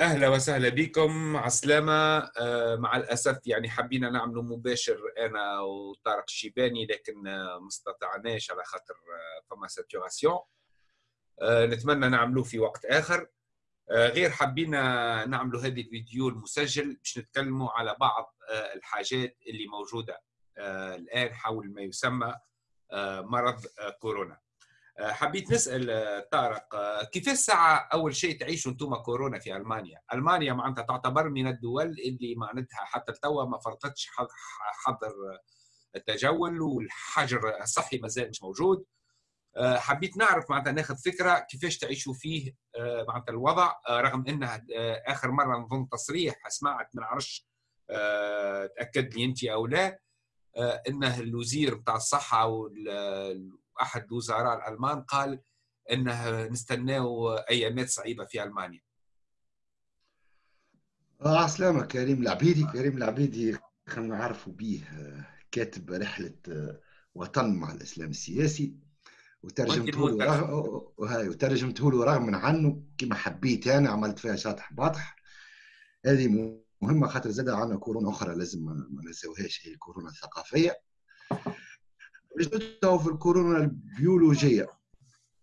أهلا وسهلا بكم عسلامة آه، مع الأسف يعني حبينا نعمله مباشر أنا وطارق الشيباني لكن آه، ما استطعناش على خاطر آه، فما ساتوراسيون. نتمنى نعملوه في وقت آخر. غير حبينا نعملوا هذه الفيديو المسجل باش نتكلموا على بعض الحاجات اللي موجودة الآن حول ما يسمى مرض كورونا. آه، حبيت نسأل آه، طارق آه، كيف الساعة أول شيء تعيشوا أنتم كورونا في ألمانيا؟ ألمانيا معناتها تعتبر من الدول اللي معناتها حتى توا ما فرضتش حظر التجول والحجر الصحي مازال مش موجود. حبيت نعرف معناتها ناخذ فكرة كيفاش تعيشوا فيه معناتها الوضع رغم انه آخر مرة نظن تصريح سمعت ما نعرفش تأكد لي أنت أو لا إنه الوزير بتاع الصحة أحد الوزراء الألمان قال إنه نستناو ايامات صعيبة في ألمانيا. آه عسلامة كريم العبيدي. كريم العبيدي خلينا نعرفوا به كاتب رحلة وطن مع الإسلام السياسي وترجمته له رغم وهاي وترجمته له رغم عنه كما حبيت أنا عملت فيها شاطح باطح هذه مهمة خاطر زاد عندنا كورونا أخرى لازم ما ننساوهاش هي الكورونا الثقافية. باش في الكورونا البيولوجية.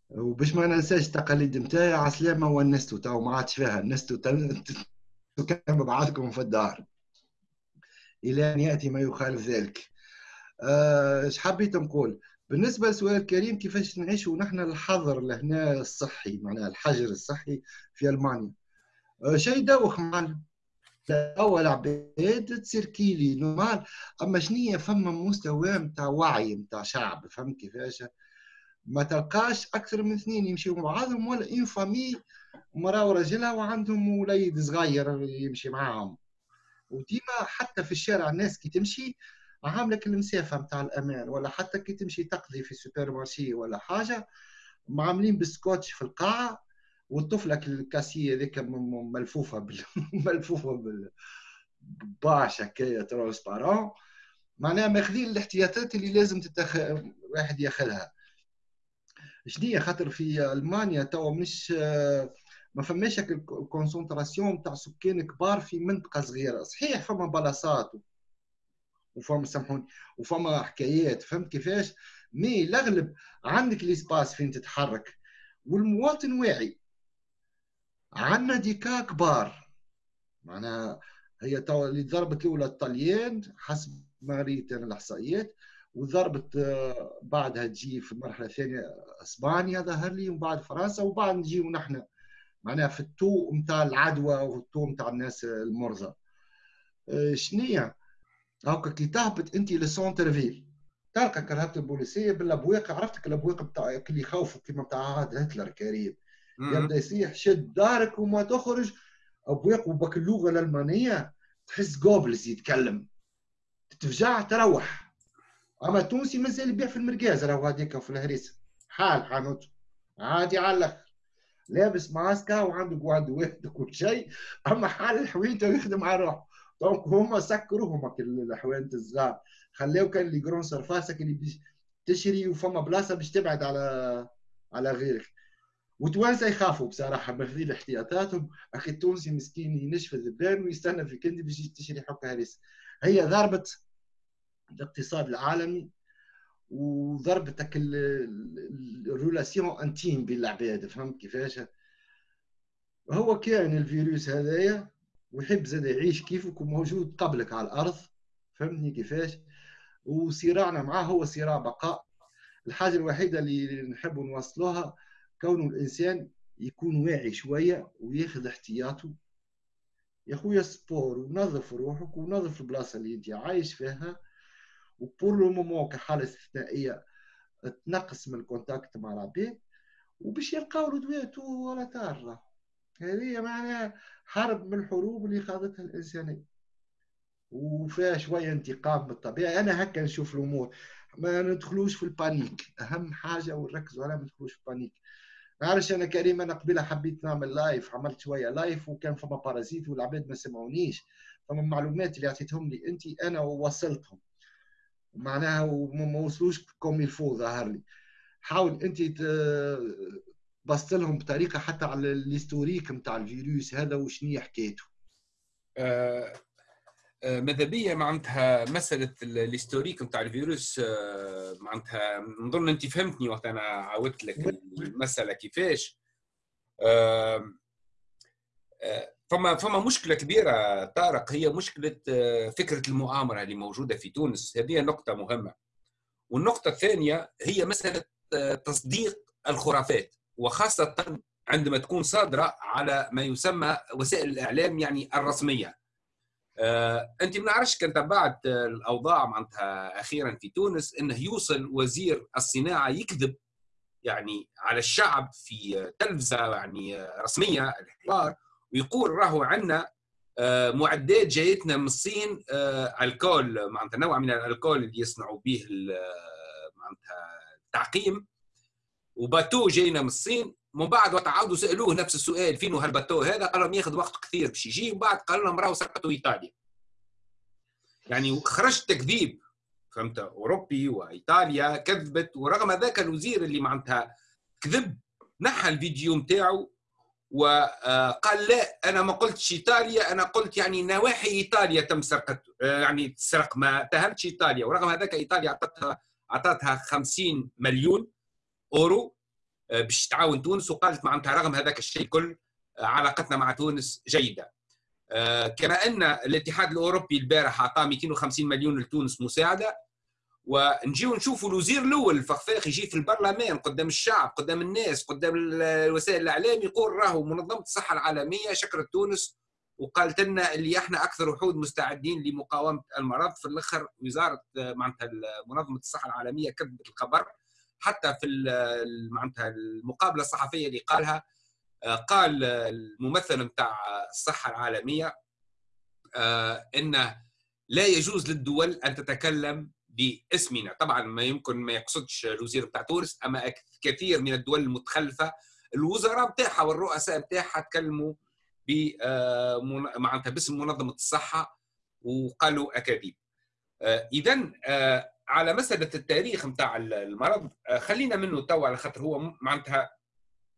وباش ما ننساش التقاليد نتاعي عسلامة ونستو تو ما عادش فيها نستو كان بعضكم في الدار. إلى أن يأتي ما يخالف ذلك. إيش آه حبيت نقول؟ بالنسبة لسؤال كريم كيفاش نعيشوا نحن الحظر لهنا الصحي معناها الحجر الصحي في ألمانيا؟ آه شيء دوخ معنا اول عباد تصير كيلي normal. أما شنية فما مستوى نتاع وعي نتاع شعب فهمت كيفاش؟ ما تلقاش أكثر من اثنين يمشيوا مع بعضهم ولا une famille مراه وراجلها وعندهم وليد صغير يمشي معاهم. وديما حتى في الشارع الناس كي تمشي عاملك المسافة نتاع الأمان ولا حتى كي تمشي تقضي في supermarché ولا حاجة معاملين بالسكوتش في القاعة والطفلة الكاسيه ذيك ملفوفة بال... ملفوفة بال باش هكايا transparent معناها ماخذين الاحتياطات اللي لازم تتخ... واحد ياخذها. شنية خاطر في ألمانيا توا مش ما فماش ال concentration تاع سكان كبار في منطقة صغيرة. صحيح فما بلاصات وفما سامحوني وفما حكايات فهمت كيفاش؟ mais الأغلب عندك l'espace فين تتحرك والمواطن واعي. عندنا ديكا كبار. معناها هي تو اللي ضربت الأولى الطليان حسب ما ريت أنا الإحصائيات وضربت آه، بعدها تجي في المرحله الثانية إسبانيا ظهر لي وبعد فرنسا وبعد نجيو نحن معناها في التو نتاع العدوى والتو نتاع الناس المرضى. آه، شنية؟ هاكا كي تهبط أنت لسونتر فيل تلقى كرهبة البوليسية بالابواق عرفتك الابواق بتاع اللي يخوفوا كيما بتاع هتلر كريم. يبدأ يصيح شد دارك وما تخرج. ابويق وبك اللغة الألمانية تحس جوبلز يتكلم تفجع تروح. أما التونسي مازال يبيع في المركاز راهو هذيك في الهريسة. حال حانوت. عادي على الأخر. لابس ماسكا وعنده قواد واحد وكل شيء. أما حال الحوينته ويخدم على روحه. دونك هما سكروا هما الحوينت الصغار. خلاو كان اللي جرون سرفاسك اللي تشري وفما بلاصة باش تبعد على على غيرك. وتوانسه يخافوا بصراحة ماخذين احتياطاتهم أخي التونسي مسكين ينشف الذبان ويستنى في كندي باش تشري حكه هريسه هي ضربت الاقتصاد العالمي وضربتك الرولاسيون انتيم بين العباد فهمت كيفاش؟ هو كان الفيروس هذايا ويحب زاد يعيش كيفك وموجود قبلك على الأرض فهمتني كيفاش؟ وصراعنا معاه هو صراع بقاء. الحاجة الوحيدة اللي نحب نوصلوها كونه الإنسان يكون واعي شوية وياخذ احتياطه. يا خويا sport ونظف روحك ونظف البلاصة اللي أنت عايش فيها و pour le moment كحالة استثنائية تنقص من ال contact مع العباد وباش يلقاو الادوات ولا تار هذه معناها حرب من الحروب اللي خاضتها الانسانيه وفيها شوية انتقام بالطبيعه أنا هكا نشوف الأمور. ما ندخلوش في ال panique. أهم حاجة ونركزوا عليها ما ندخلوش في ال panique. معلش أنا كريم أنا قبيلة حبيت نعمل live عملت شوية live وكان فما parasites والعباد ما سمعونيش. فما معلومات اللي عطيتهم لي انت أنا وصلتهم معناها وما وصلوش كوم يلفو ظهر لي. حاول انت بسط لهم بطريقة حتى على ال historique نتاع الفيروس هذا وشنو حكايته آه ماذا بيا معناتها مسألة ال historique نتاع الفيروس آه معناتها نظن أنت فهمتني وقت أنا عاودت لك المسألة كيفاش. آه فما فما مشكلة كبيرة طارق هي مشكلة آه، فكرة المؤامرة اللي موجودة في تونس. هذه نقطة مهمة. والنقطة الثانية هي مسألة تصديق الخرافات وخاصة عندما تكون صادرة على ما يسمى وسائل الإعلام يعني الرسمية. آه، أنت ما نعرفش كان تبعت الأوضاع معناتها أخيرا في تونس إنه يوصل وزير الصناعة يكذب يعني على الشعب في تلفزة يعني رسمية الحوار ويقول راهو عندنا آه، معدات جايتنا من الصين آه، الكول معناتها نوع من الألكول اللي يصنعوا به معناتها التعقيم وباتو جاينا من الصين. من بعد وقت عاودوا سألوه نفس السؤال فين هالباتو هذا؟ قال لهم ياخذ وقت كثير باش يجي ومن بعد قال لهم راهو سقطوا إيطاليا. يعني خرج تكذيب فهمت؟ أوروبي وإيطاليا كذبت ورغم ذاك الوزير اللي معناتها كذب نحى الفيديو نتاعو وقال لا أنا ما قلتش إيطاليا أنا قلت يعني نواحي إيطاليا تم سرقته يعني تسرق ما اتهمتش إيطاليا. ورغم هذاك إيطاليا أعطتها أعطتها 50 مليون أورو. آه، باش تعاون تونس وقالت معناتها رغم هذاك الشيء كل آه، علاقتنا مع تونس جيدة. آه، كما أن الاتحاد الأوروبي البارح أعطى 250 مليون لتونس مساعدة. ونجيو نشوفوا الوزير الأول الفخفاخ يجي في البرلمان قدام الشعب قدام الناس قدام وسائل الاعلام يقول راهو منظمة الصحة العالمية شكرت تونس وقالت لنا اللي إحنا أكثر وحود مستعدين لمقاومة المرض. في الآخر وزارة معناتها منظمة الصحة العالمية كذبت الخبر. حتى في معناتها المقابلة الصحفية اللي قالها قال الممثل نتاع الصحة العالمية آه، إنه لا يجوز للدول أن تتكلم باسمنا. طبعا ما يمكن ما يقصدش الوزير بتاع تونس أما كثير من الدول المتخلفة الوزراء بتاعها والرؤساء بتاعها تكلموا ب آه، معناتها باسم منظمة الصحة وقالوا أكاذيب. آه، اذا آه، على مسألة التاريخ نتاع المرض خلينا منه تو على خاطر هو معناتها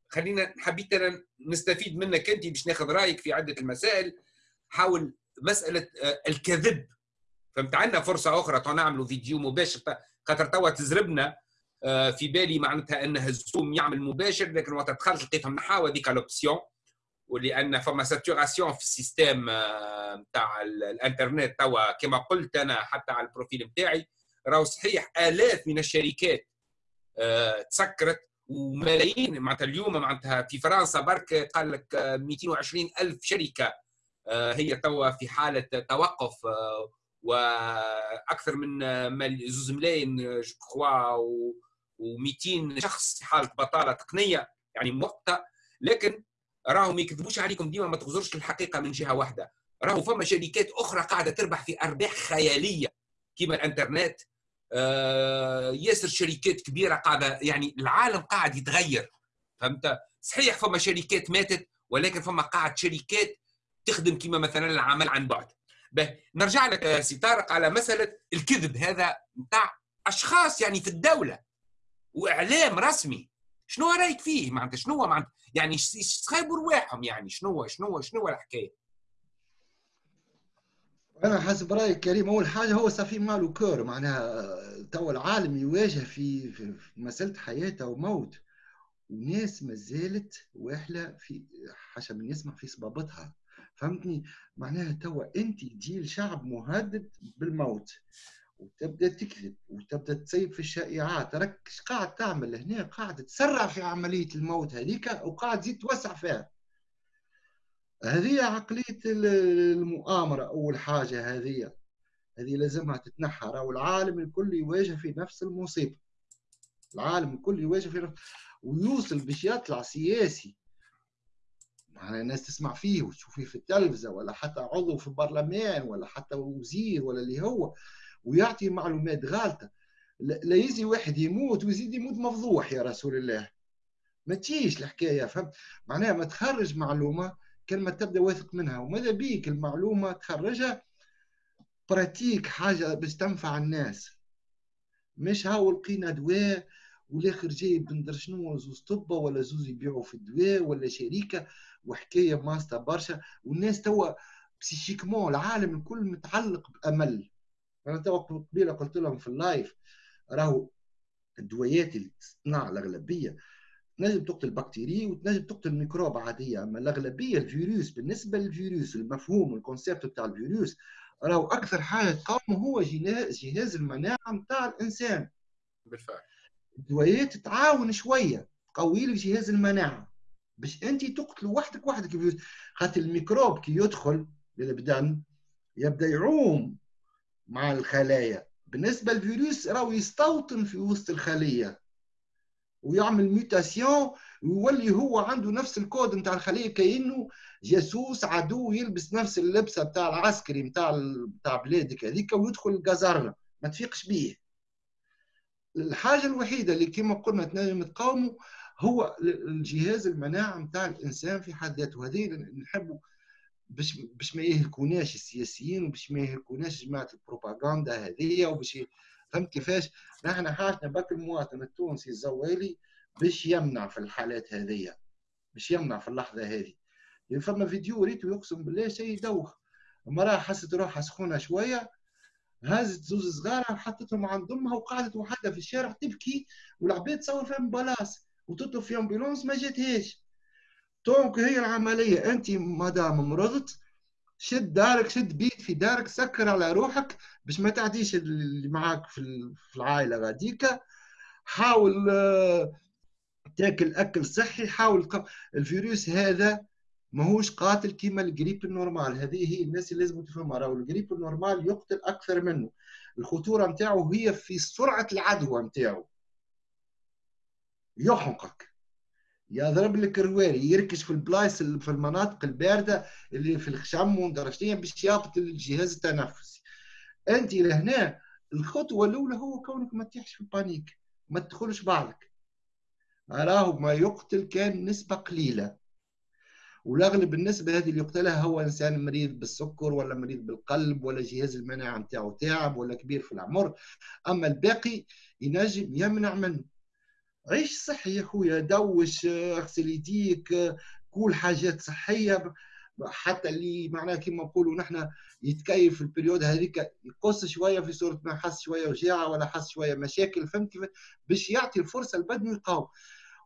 خلينا حبيت أنا نستفيد منك أنت باش ناخذ رأيك في عدة المسائل حول مسألة الكذب. فهمت عندنا فرصة أخرى تو نعملوا فيديو مباشر خاطر توا تزربنا آه، في بالي معناتها انه الزوم يعمل مباشر لكن وقت دخلت لقيتهم نحاول هذيك l'option ولأن فما saturation في ال système نتاع الإنترنت توا كما قلت أنا حتى على ال profil نتاعي راهو صحيح آلاف من الشركات آه، تسكرت وملايين معناتها اليوم معناتها في فرنسا برك قال لك 220 ألف شركة آه، هي توا في حالة توقف وأكثر من زوز ملايين je crois و200 شخص في حالة بطالة تقنية يعني مؤقته لكن راهو ما يكذبوش عليكم ديما ما تغزرش الحقيقة من جهة واحدة. راهو فما شركات أخرى قاعدة تربح في أرباح خيالية كما الإنترنت آه ياسر شركات كبيرة قاعدة يعني العالم قاعد يتغير فهمت؟ صحيح فما شركات ماتت ولكن فما قاعد شركات تخدم كما مثلا العمل عن بعد. نرجع لك سي طارق على مسألة الكذب هذا نتاع أشخاص يعني في الدولة وإعلام رسمي. شنو رأيك فيه؟ معناتها شنو معناتها يعني يسخيبوا رواحهم يعني شنو شنو شنو الحكاية؟ أنا حسب رايك كريم أول حاجة هو صافي مالو كور معناها تو العالم يواجه في, في مسألة حياه وموت. وناس ما زالت واحله في حسب من يسمع في صبابتها فهمتني؟ معناها توا أنت جيل شعب مهدد بالموت. وتبدأ تكذب وتبدأ تسيب في الشائعات. راك قاعد تعمل هنا؟ قاعد تسرع في عملية الموت هذيك وقاعد تزيد توسع فيها. هذه عقلية المؤامرة أول حاجة هذه. هذه لازمها تتنحى. راهو العالم الكل يواجه في نفس المصيبة. العالم الكل يواجه في نفس ويوصل باش يطلع سياسي يعني الناس تسمع فيه وتشوفيه في التلفزة ولا حتى عضو في البرلمان ولا حتى وزير ولا اللي هو ويعطي معلومات غالطة. لا يجي واحد يموت ويزيد يموت مفضوح يا رسول الله. ما تجيش الحكاية فهمت؟ معناها ما تخرج معلومة ما تبدأ واثق منها. وماذا بيك؟ المعلومة تخرجها. pratique حاجة باش تنفع الناس. مش هاو لقينا دواء والآخر جاي بندر شنو؟ زوز طبة ولا زوز يبيعوا في الدواء ولا شركة وحكاية ماسطة برشا. والناس توا psychiquement العالم الكل متعلق بأمل. أنا توا قبيلة قلت لهم في ال live راهو الدويات اللي تصنع الأغلبية تنجم تقتل bactérie وتنجم تقتل ميكروب عادية أما الأغلبية الفيروس بالنسبة للفيروس المفهوم ال concept بتاع الفيروس راهو أكثر حاجة تقاومه هو جهاز المناعة نتاع الإنسان. بالفعل. الدويات تعاون شوية تقوي لك جهاز المناعة. باش أنت تقتل وحدك وحدك الفيروس خاطر الميكروب كي يدخل للبدن يبدأ يعوم مع الخلايا. بالنسبة للفيروس راهو يستوطن في وسط الخلية. ويعمل mutation ويولي هو عنده نفس الكود نتاع الخلية كانه جاسوس عدو يلبس نفس اللبسة نتاع العسكري نتاع نتاع بلادك هذيك ويدخل الجزرنا ما تفيقش بيه. الحاجة الوحيدة اللي كما قلنا تنجم تقاومه هو الجهاز المناعة نتاع الإنسان في حد ذاته. هذه نحبوا باش باش ما يهلكوناش السياسيين وباش ما يهلكوناش جماعة البروباغندا هذه وباش فهمت كيفاش؟ نحن حاجتنا باك المواطن التونسي الزوالي باش يمنع في الحالات هذه باش يمنع في اللحظة هذه. يعني فما فيديو ريتو يقسم بالله شيء يدوخ. المراه حست روحها سخونة شوية هازت زوز صغار حطتهم عند أمها وقعدت وحدها في الشارع تبكي والعباد تصور فيها بلاص وتطلب في ambulance ما جاتهاش. donc هي العملية انت مادام مرضت شد دارك شد بيت في دارك سكر على روحك باش ما تعديش اللي معاك في العائلة غاديك. حاول آه، تاكل أكل صحي حاول الفيروس هذا ماهوش قاتل كيما ال grippe ال normale. هذه هي الناس اللي لازم تفهمها. راهو ال grippe ال normale يقتل أكثر منه. الخطورة نتاعو هي في سرعة العدوى نتاعو. يحمقك يضرب لك الرواري يركز في البلايص في المناطق الباردة اللي في الخشم ودرجتين باش يهبط الجهاز التنفسي. أنت لهنا الخطوة الأولى هو كونك ما تطيحش في ال panique ما تدخلش بعضك. راهو ما يقتل كان نسبة قليلة. والأغلب النسبة هذه اللي يقتلها هو إنسان مريض بالسكر ولا مريض بالقلب ولا جهاز المناعة نتاعو تعب ولا كبير في العمر. أما الباقي ينجم يمنع منه. عيش صحي يا خويا دوش اغسل يديك كل حاجات صحية. حتى اللي معناها كما نقولوا نحن يتكيف في ال période هذيك يقص شوية في صورة ما حس شوية وجاعة ولا حس شوية مشاكل فهمت كيف؟ باش يعطي الفرصة لبدنه يقاوم.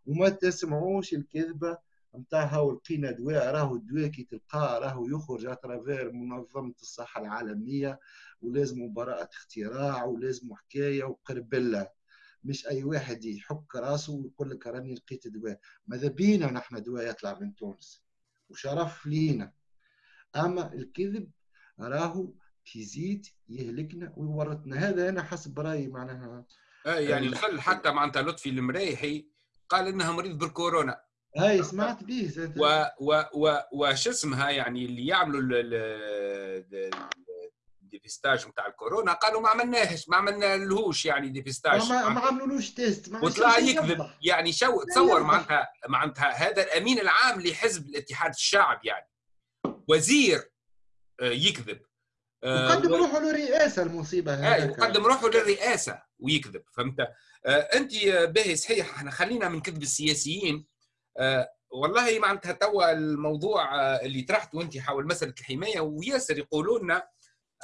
وما تسمعوش الكذبة نتاع هاو لقينا دواء راهو الدواء كي تلقاه راهو يخرج à travers منظمة الصحة العالمية ولازم براءه اختراع ولازم حكاية وقربله مش أي واحد يحك راسه ويقول لك راني لقيت دواء. ماذا بينا نحن دواء يطلع من تونس؟ وشرف لينا. أما الكذب راهو يزيد يهلكنا ويورطنا. هذا أنا حسب رأيي معناها. اي يعني الخل حتى معناتها لطفي المريحي قال إنها مريض بالكورونا. هاي سمعت به و و و وش اسمها يعني اللي يعملوا dépistage نتاع الكورونا قالوا ما عملناهش ما عملنا لهوش يعني dépistage ما, ما عملولوش test وطلع يكذب. يعني شو تصور معناتها معناتها هذا الأمين العام لحزب الاتحاد الشعب يعني. وزير آه، يكذب. آه، روحه للرئاسة المصيبة هذه يقدم روحه للرئاسة ويكذب فهمت؟ آه، أنت باهي صحيح إحنا خلينا من كذب السياسيين. والله معناتها توا الموضوع اللي طرحته أنت حول مسألة الحماية وياسر يقولوا لنا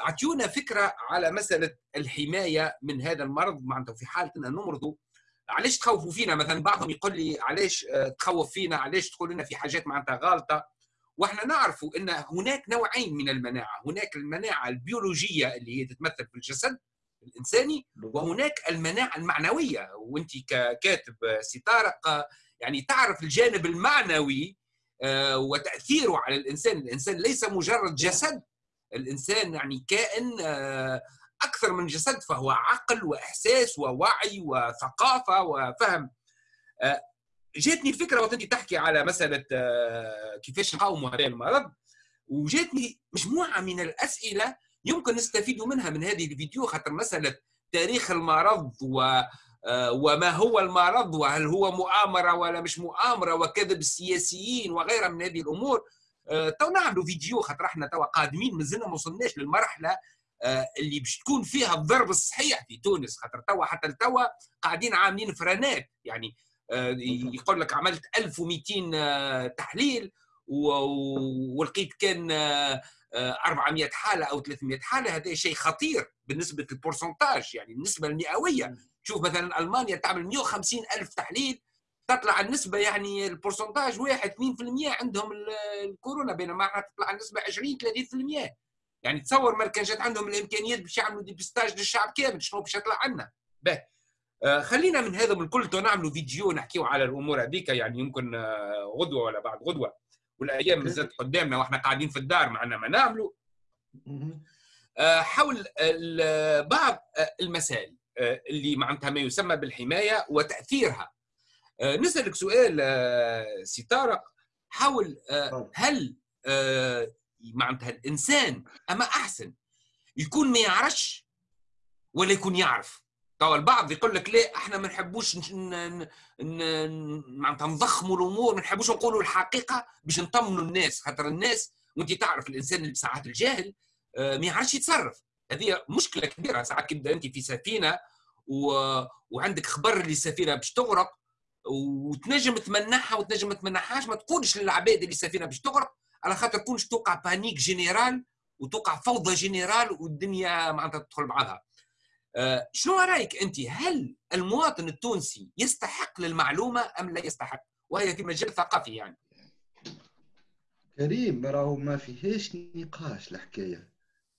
أعطيونا فكرة على مسألة الحماية من هذا المرض. معناتها في حالة ان نمرضوا علاش تخوفوا فينا؟ مثلا بعضهم يقول لي علاش آه، تخوف فينا؟ علاش تقول لنا في حاجات معناتها غالطه وإحنا نعرف إن هناك نوعين من المناعة. هناك المناعة البيولوجية اللي هي تتمثل في الجسد الإنساني وهناك المناعة المعنوية. وأنت ككاتب سي طارق يعني تعرف الجانب المعنوي آه، وتأثيره على الإنسان. الإنسان ليس مجرد جسد. الإنسان يعني كائن آه، أكثر من جسد فهو عقل وإحساس ووعي وثقافة وفهم. آه، جاتني الفكرة وقت انت تحكي على مسألة آه، كيفاش نقاوموا هذا المرض. وجاتني مجموعة من الأسئلة يمكن نستفيد منها من هذه الفيديو خاطر مسألة تاريخ المرض و وما هو المرض وهل هو مؤامرة ولا مش مؤامرة وكذب السياسيين وغيرها من هذه الأمور. تو نعملوا فيديو خاطر إحنا توا قادمين مازلنا ما وصلناش للمرحلة آه، اللي باش تكون فيها الضرب الصحيح في تونس. خاطر توا حتى لتوا قاعدين عاملين فرانات يعني آه، يقول لك عملت 1200 تحليل ولقيت كان 400 حالة أو 300 حالة هذا شيء خطير بالنسبة لل pourcentage يعني النسبة المئوية. شوف مثلا ألمانيا تعمل 150 ألف تحليل تطلع النسبة يعني ال pourcentage 1 2% عندهم الكورونا بينما إحنا تطلع النسبة 20 30% يعني تصور ما كان جات عندهم الإمكانيات باش يعملوا dépistage للشعب كامل شنو باش يطلع عنا؟ به آه خلينا من هذا من الكل نعملوا فيديو نحكيو على الأمور هذيك يعني يمكن آه غدوة ولا بعد غدوة. والأيام مازالت قدامنا وإحنا قاعدين في الدار معنا ما نعملوا. آه حول بعض آه، المسائل آه، اللي معناتها ما يسمى بالحماية وتأثيرها. نسألك سؤال آه، سي طارق حاول آه، هل معناتها الإنسان اما أحسن؟ يكون ما يعرفش ولا يكون يعرف. توا البعض يقول لك لا إحنا ما نحبوش معناتها نضخموا الأمور ما نحبوش نقولوا الحقيقة باش نطمنوا الناس. خاطر الناس وأنت تعرف الإنسان اللي ساعات الجاهل ما يعرفش يتصرف. هذه مشكلة كبيرة. ساعات كي تبدا أنت في سفينة و... وعندك خبر اللي السفينه باش تغرق وتنجم تمنعها وتنجم ما تمنعهاش ما تقولش للعباد اللي السفينه باش تغرق على خاطر تكونش توقع panique générale وتوقع فوضى générale والدنيا معناتها تدخل بعضها. أه شنو رأيك أنت؟ هل المواطن التونسي يستحق للمعلومة أم لا يستحق؟ وهي في مجال ثقافي يعني. كريم راهو ما فيهاش نقاش الحكاية.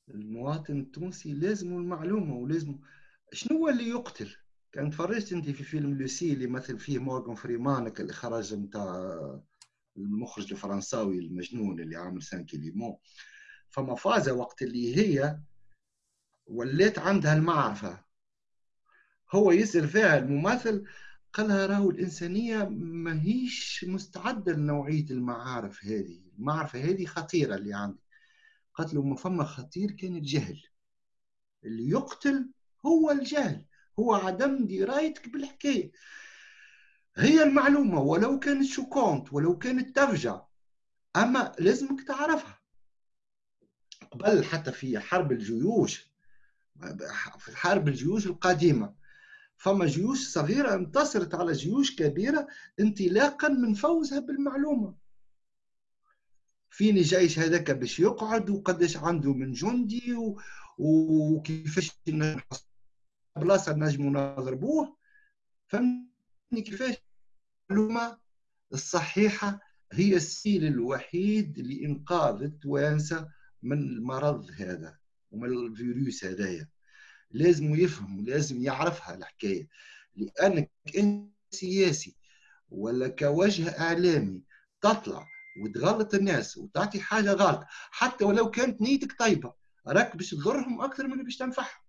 المواطن التونسي لازم المعلومة ولازم شنو اللي يقتل؟ كان تفرجت أنت في فيلم لوسي اللي مثل فيه مورغان فريمان اللي خرج نتاع المخرج الفرنساوي المجنون اللي عامل سان كيليمون فما فازة وقت اللي هي ولات عندها المعرفة. هو يسأل فيها الممثل قالها راهو الإنسانية ما هيش مستعدة لنوعية المعارف هذه. المعرفة هذه خطيرة اللي عندي. قالت له ما فما خطير كان الجهل. اللي يقتل هو الجهل. هو عدم درايتك بالحكاية هي المعلومة ولو كانت شوكونت ولو كانت تفجع أما لازمك تعرفها قبل حتى في حرب الجيوش في حرب الجيوش القديمة فما جيوش صغيرة انتصرت على جيوش كبيرة انطلاقا من فوزها بالمعلومة فين جيش هذاك باش يقعد وقداش عنده من جندي. وكيفاش بلاصه نجموا نضربوه فهمتني كيفاش؟ المعلومه الصحيحة هي السيل الوحيد لإنقاذ التوانسة من المرض هذا ومن الفيروس هذايا. لازم يفهم لازم يعرفها الحكاية. لأنك انت سياسي ولا كوجه إعلامي تطلع وتغلط الناس وتعطي حاجة غلط. حتى ولو كانت نيتك طيبة راك باش تضرهم أكثر من باش تنفعهم.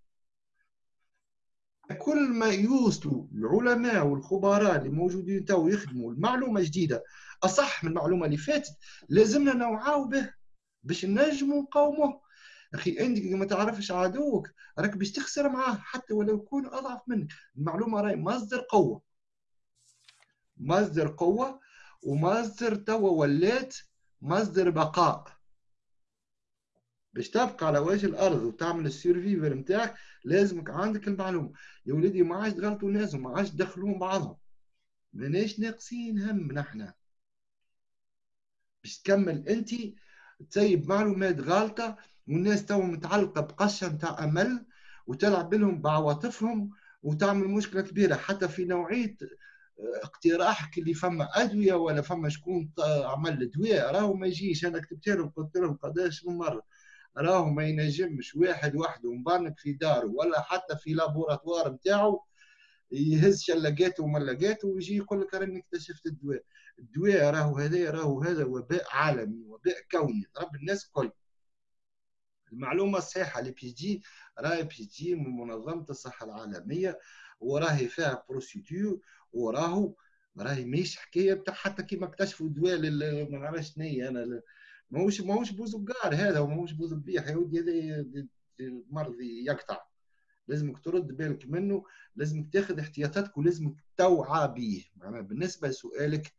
كل ما يوصلوا العلماء والخبراء اللي موجودين تو يخدموا المعلومة جديده أصح من المعلومة اللي فاتت لازمنا نوعاو به باش نجموا نقاوموه. أخي أنت ما تعرفش عدوك راك باش تخسر معاه حتى ولو يكون أضعف منك. المعلومة راهي مصدر قوة. مصدر قوة ومصدر توا ولات مصدر بقاء. باش تبقى على وجه الأرض وتعمل ال survivre نتاعك لازمك عندك المعلومة. يا ولدي ما عادش تغلطوا الناس وما عادش تدخلون بعضهم. ماناش ناقصين هم نحنا باش تكمل أنت تسيب معلومات غالطه والناس تو متعلقة بقشة نتاع أمل وتلعب لهم بعواطفهم وتعمل مشكلة كبيرة. حتى في نوعية آه، اقتراحك اللي فما أدوية ولا فما شكون عمل دواء راهو ما يجيش. أنا كتبت لهم قلت لهم قداش من مرة. راهو ما ينجمش واحد وحده مبنك في داره ولا حتى في لابوراتوار نتاعو يهز شلقاته وملقاته ويجي يقول لك راني اكتشفت الدواء. الدواء راهو هذا راهو هذا وباء عالمي وباء كوني ضرب الناس الكل. المعلومة الصحيحة اللي بيجي راهي بيجي من منظمة الصحة العالمية وراهي فيها بروسيدور وراهو راهي ماهيش حكاية بتاع حتى كيما اكتشفوا الدواء ما نعرفش شنو أنا ماهوش ماهوش بوزقار هذا وماهوش بوزبيح يا ودي هذا مرض يقطع. لازمك ترد بالك منه لازمك تاخذ احتياطاتك ولازمك توعى به معناها بالنسبة لسؤالك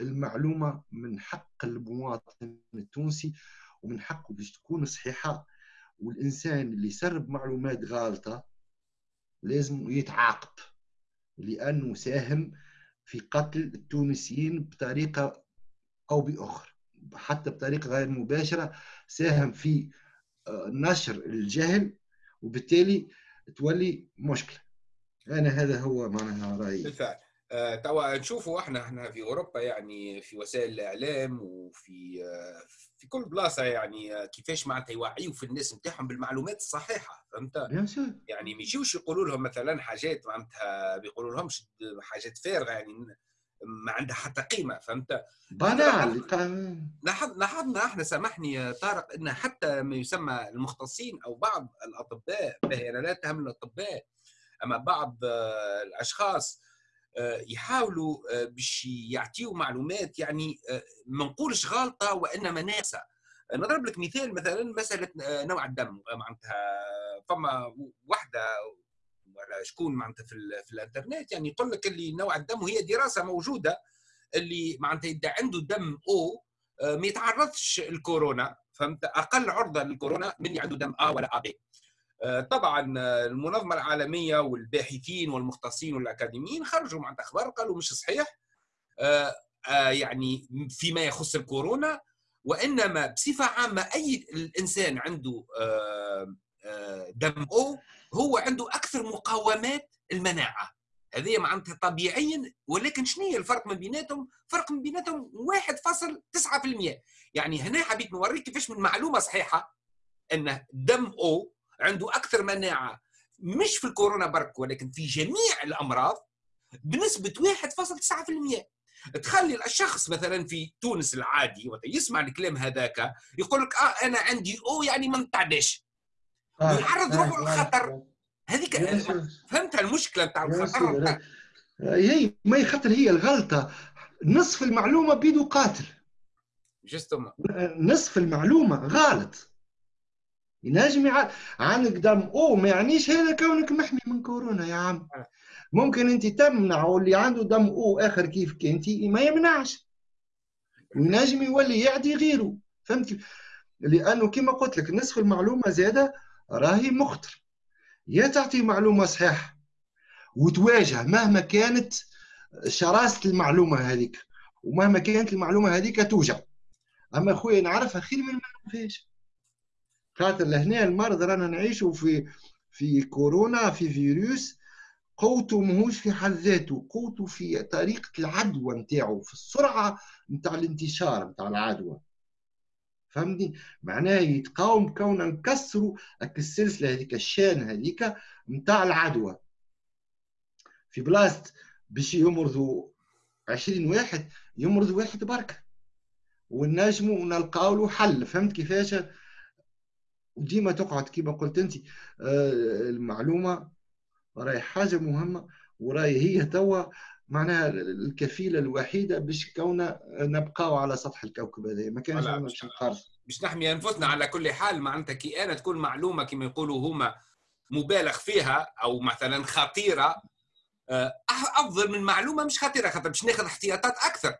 المعلومة من حق المواطن التونسي ومن حقه باش تكون صحيحة. والإنسان اللي يسرب معلومات غالطه لازم يتعاقب لأنه ساهم في قتل التونسيين بطريقة أو بأخرى. حتى بطريقة غير مباشرة ساهم في آه، نشر الجهل وبالتالي تولي مشكلة. أنا هذا هو معناها رأيي. بالفعل. آه، توا نشوفوا إحنا إحنا في أوروبا يعني في وسائل الإعلام وفي آه، في كل بلاصة يعني كيفاش معناتها يوعيوا في الناس نتاعهم بالمعلومات الصحيحة فهمت؟ يعني ما يجيوش يقولوا لهم مثلا حاجات معناتها بيقولوا لهمش حاجات فارغة يعني ما عندها حتى قيمة فهمت؟ بنال لاحظنا إحنا سامحني طارق إن حتى ما يسمى المختصين أو بعض الأطباء أنا لا اتهم الأطباء أما بعض الأشخاص آه، يحاولوا آه، باش يعطيوا معلومات يعني آه، ما نقولش غالطه وإنما ناقصه نضرب لك مثال مثلا مسألة نوع الدم معناتها فما وحدة ولا شكون معناتها في, في الانترنت. يعني يقول لك اللي نوع الدم وهي دراسة موجودة اللي معناتها إذا عنده دم أو ما يتعرضش الكورونا فهمت؟ أقل عرضة للكورونا من اللي عنده دم أ ولا أ بي. آه، طبعا آه، المنظمة العالمية والباحثين والمختصين والأكاديميين خرجوا مع أخبار قالوا مش صحيح آه، يعني فيما يخص الكورونا وإنما بصفة عامة أي الإنسان عنده دم أو هو عنده أكثر مقاومات المناعة. هذه معناتها طبيعيا ولكن شنو هي الفرق من بيناتهم؟ فرق من بيناتهم 1.9% يعني هنا حبيت نوريك كيفاش من معلومة صحيحة أن دم أو عنده أكثر مناعة مش في الكورونا برك ولكن في جميع الأمراض بنسبة 1.9% تخلي الشخص مثلا في تونس العادي وقت يسمع الكلام هذاك يقول لك آه أنا عندي أو يعني ما نتعداش آه يعرض روحه للخطر هذيك فهمت المشكلة نتاع الخطر؟ هي ما يخطر هي الغلطة. نصف المعلومة بيدو قاتل. جستم نصف المعلومة غلط. ينجم عندك دم أو ما يعنيش هذا كونك محمي من كورونا يا عم. ممكن أنت تمنع واللي عنده دم أو آخر كيف أنت ما يمنعش. ينجم يولي يعدي غيره. فهمت؟ لأنه كما قلت لك نصف المعلومة زادة راهي مخطر. يا تعطي معلومة صحيحة وتواجه مهما كانت شراسه المعلومة هذيك ومهما كانت المعلومة هذيك توجع. أما خويا نعرفها خير من ما نعرفهاش خاطر لهنا المرض رانا نعيشوا في في كورونا في فيروس قوته ماهوش في حد ذاته قوته في طريقة العدوى نتاعو في السرعة نتاع الانتشار نتاع العدوى. فهمتني؟ معناه يتقاوم كون نكسروا السلسلة هذيك الشان هذيك نتاع العدوى. في بلاصة باش يمرضوا 20 واحد يمرض واحد بركة ونجموا نلقاو له حل. فهمت كيفاش؟ وديما تقعد كما قلت انت آه، المعلومة راهي حاجة مهمة وراهي هي توا معناها الكفيلة الوحيدة باش كونا نبقاو على سطح الكوكب هذا. ما كانش باش باش نحمي أنفسنا على كل حال معناتها كي أنا تكون معلومة كما يقولوا هما مبالغ فيها أو مثلا خطيرة آه، أفضل من معلومة مش خطيرة خاطر باش ناخذ احتياطات أكثر.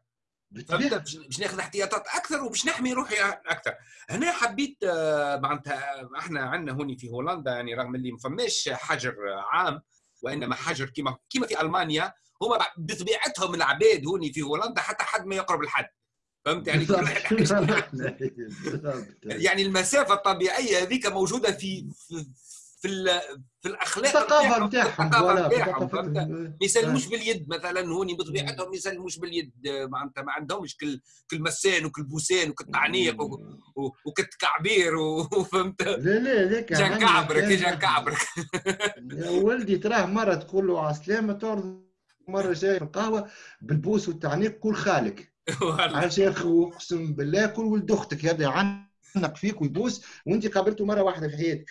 باش ناخذ احتياطات أكثر وباش نحمي روحي أكثر. هنا حبيت آه، معناتها إحنا عندنا هوني في هولندا يعني رغم اللي ما فماش حجر عام وإنما حجر كما كما في ألمانيا هما بطبيعتهم العباد هوني في هولندا حتى حد ما يقرب الحد فهمت يعني؟ يعني المسافة الطبيعية هذيك موجودة في في في الأخلاق الثقافة نتاعهم ما يسلموش باليد مثلا هوني بطبيعتهم ما يسلموش باليد. معناتها ما عندهمش كل كل مسان وكل بوسان وكل تعنيق وكل تكعبير وفهمت لا لا ذاك جان كعبرك جان كعبرك. يا ولدي تراه مرة تقول له عسلامة تعرض مرة جاي في القهوة بالبوس والتعنيق كل خالك. عشان أقسم بالله كل ولد أختك يبدا يعنق فيك ويبوس وأنت قابلته مرة واحدة في حياتك.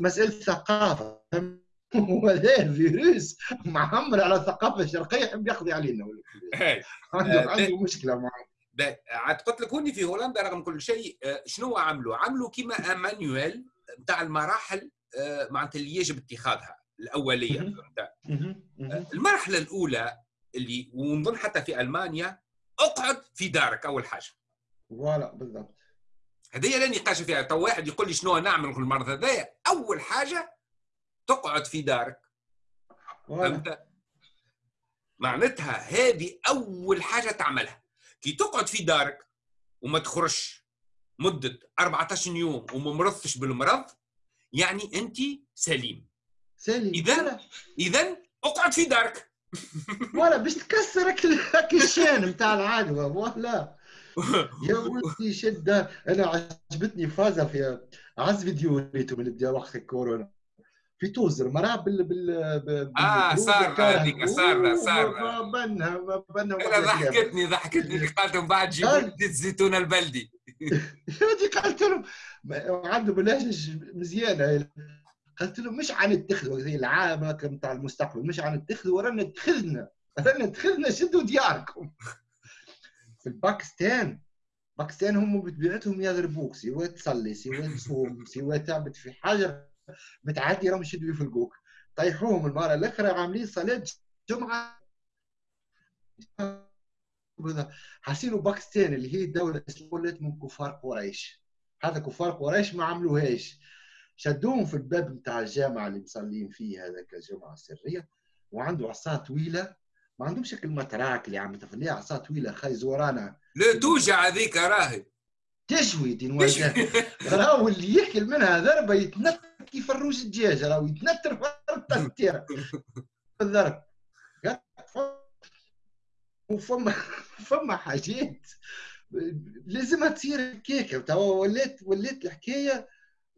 مسألة ثقافة. وهذا فيروس معمر على الثقافه الشرقيه يحب يقضي علينا. عنده آه، عنده مشكلة معه. عاد قلت لك هوني في هولندا رغم كل شيء آه، شنو عملوا؟ عملوا كما ا manuel نتاع المراحل آه، معناتها اللي يجب اتخاذها. الأولية المرحلة الأولى اللي ونظن حتى في ألمانيا اقعد في دارك أول حاجة. voilà بالضبط. هذه لا نقاش فيها. تو واحد يقول لي شنو نعمل في المرض هذايا أول حاجة تقعد في دارك. فهمت؟ معناتها هذه أول حاجة تعملها. كي تقعد في دارك وما تخرجش مدة 14 يوم وما مرضتش بالمرض يعني أنت سليم. سليم اذا اذا أقعد في دارك. ولا باش تكسر هاك الشان نتاع العدوى ولا يا ولدي شد أنا عجبتني فازة في عز فيديو ريتو من بدي وقت الكورونا. في توزر مراه بال بال آه صار هذيك صار صار بنها بنها ضحكتني ضحكتني قالت من بعد جيبوا زيت الزيتون البلدي. هذه قالت لهم عنده بلاش مزيانة. قلت لهم مش عن اتخذوا زي العامة نتاع المستقبل مش عن اتخذوا ورانا اتخذنا رانا اتخذنا شدوا دياركم. في الباكستان باكستان هم بطبيعتهم يضربوك سواء تصلي سواء تصوم سواء تعبد في حاجة بتعدي راهم يشدوا يفلقوك. طيحوهم المره الأخرى عاملين صلاة جمعة. حاسينه باكستان اللي هي الدولة الاسلاميه من كفار قريش. هذا كفار قريش ما عملوهاش. شدوهم في الباب نتاع الجامعة اللي مصلين فيه هذاك الجمعه السريه وعنده عصا طويلة ما عندهم شكل متراك اللي عم تخليها عصا طويلة خايز ورانا. لا توجع هذيك راهي. تشوي دين راهو اللي يحكي منها ضربه يتنطر كيف الروج الدجاج راهو يتنطر في الضرب. وفما فما حاجات. لازمها تصير كيكه توا ولات ولات الحكاية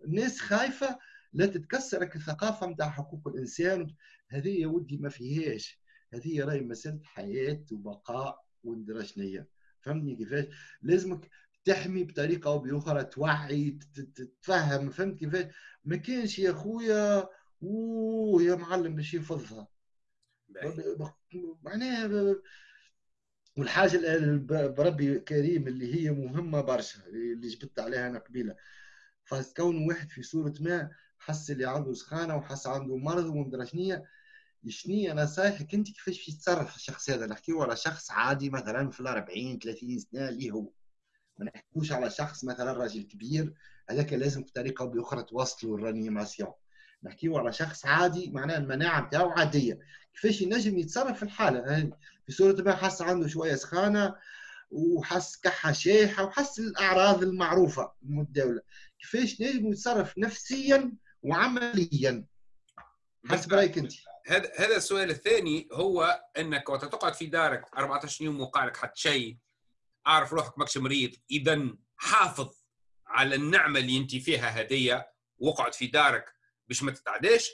الناس خايفة لا تتكسرك الثقافه نتاع حقوق الإنسان. هذه يا ودي ما فيهاش. هذه راهي مسألة حياة وبقاء وندرى شنيا فهمتني كيفاش؟ لازمك تحمي بطريقة أو بأخرى توعي تتفهم فهمت كيفاش؟ ما كانش يا خويا أوه يا معلم باش يفضها معناها والحاجة بربي كريم اللي هي مهمة برشا اللي جبت عليها أنا قبيلة. فكون واحد في صورة ما حس اللي عنده سخانة وحس عنده مرض ومدري شنيا شنيا نصايحك أنت كيفاش يتصرف الشخص هذا؟ نحكيو على شخص عادي مثلا في ال 40 30 سنة اللي هو. ما نحكيوش على شخص مثلا راجل كبير هذاك لازم بطريقة أو بأخرى توصلوا الرانيماسيون. نحكيو على شخص عادي معناها المناعة نتاعو عادية. كيفاش ينجم يتصرف في الحالة؟ هذه في صورة ما حس عنده شوية سخانة وحس كحه شايحه وحس الأعراض المعروفة المتداوله كيفاش نجم يتصرف نفسيا وعمليا؟ حسب رأيك أنت. هذا هذا السؤال الثاني هو أنك وقت تقعد في دارك 14 يوم وقع لك حتى شيء أعرف روحك ماكش مريض اذا حافظ على النعمة اللي أنت فيها هدية واقعد في دارك باش ما تتعداش.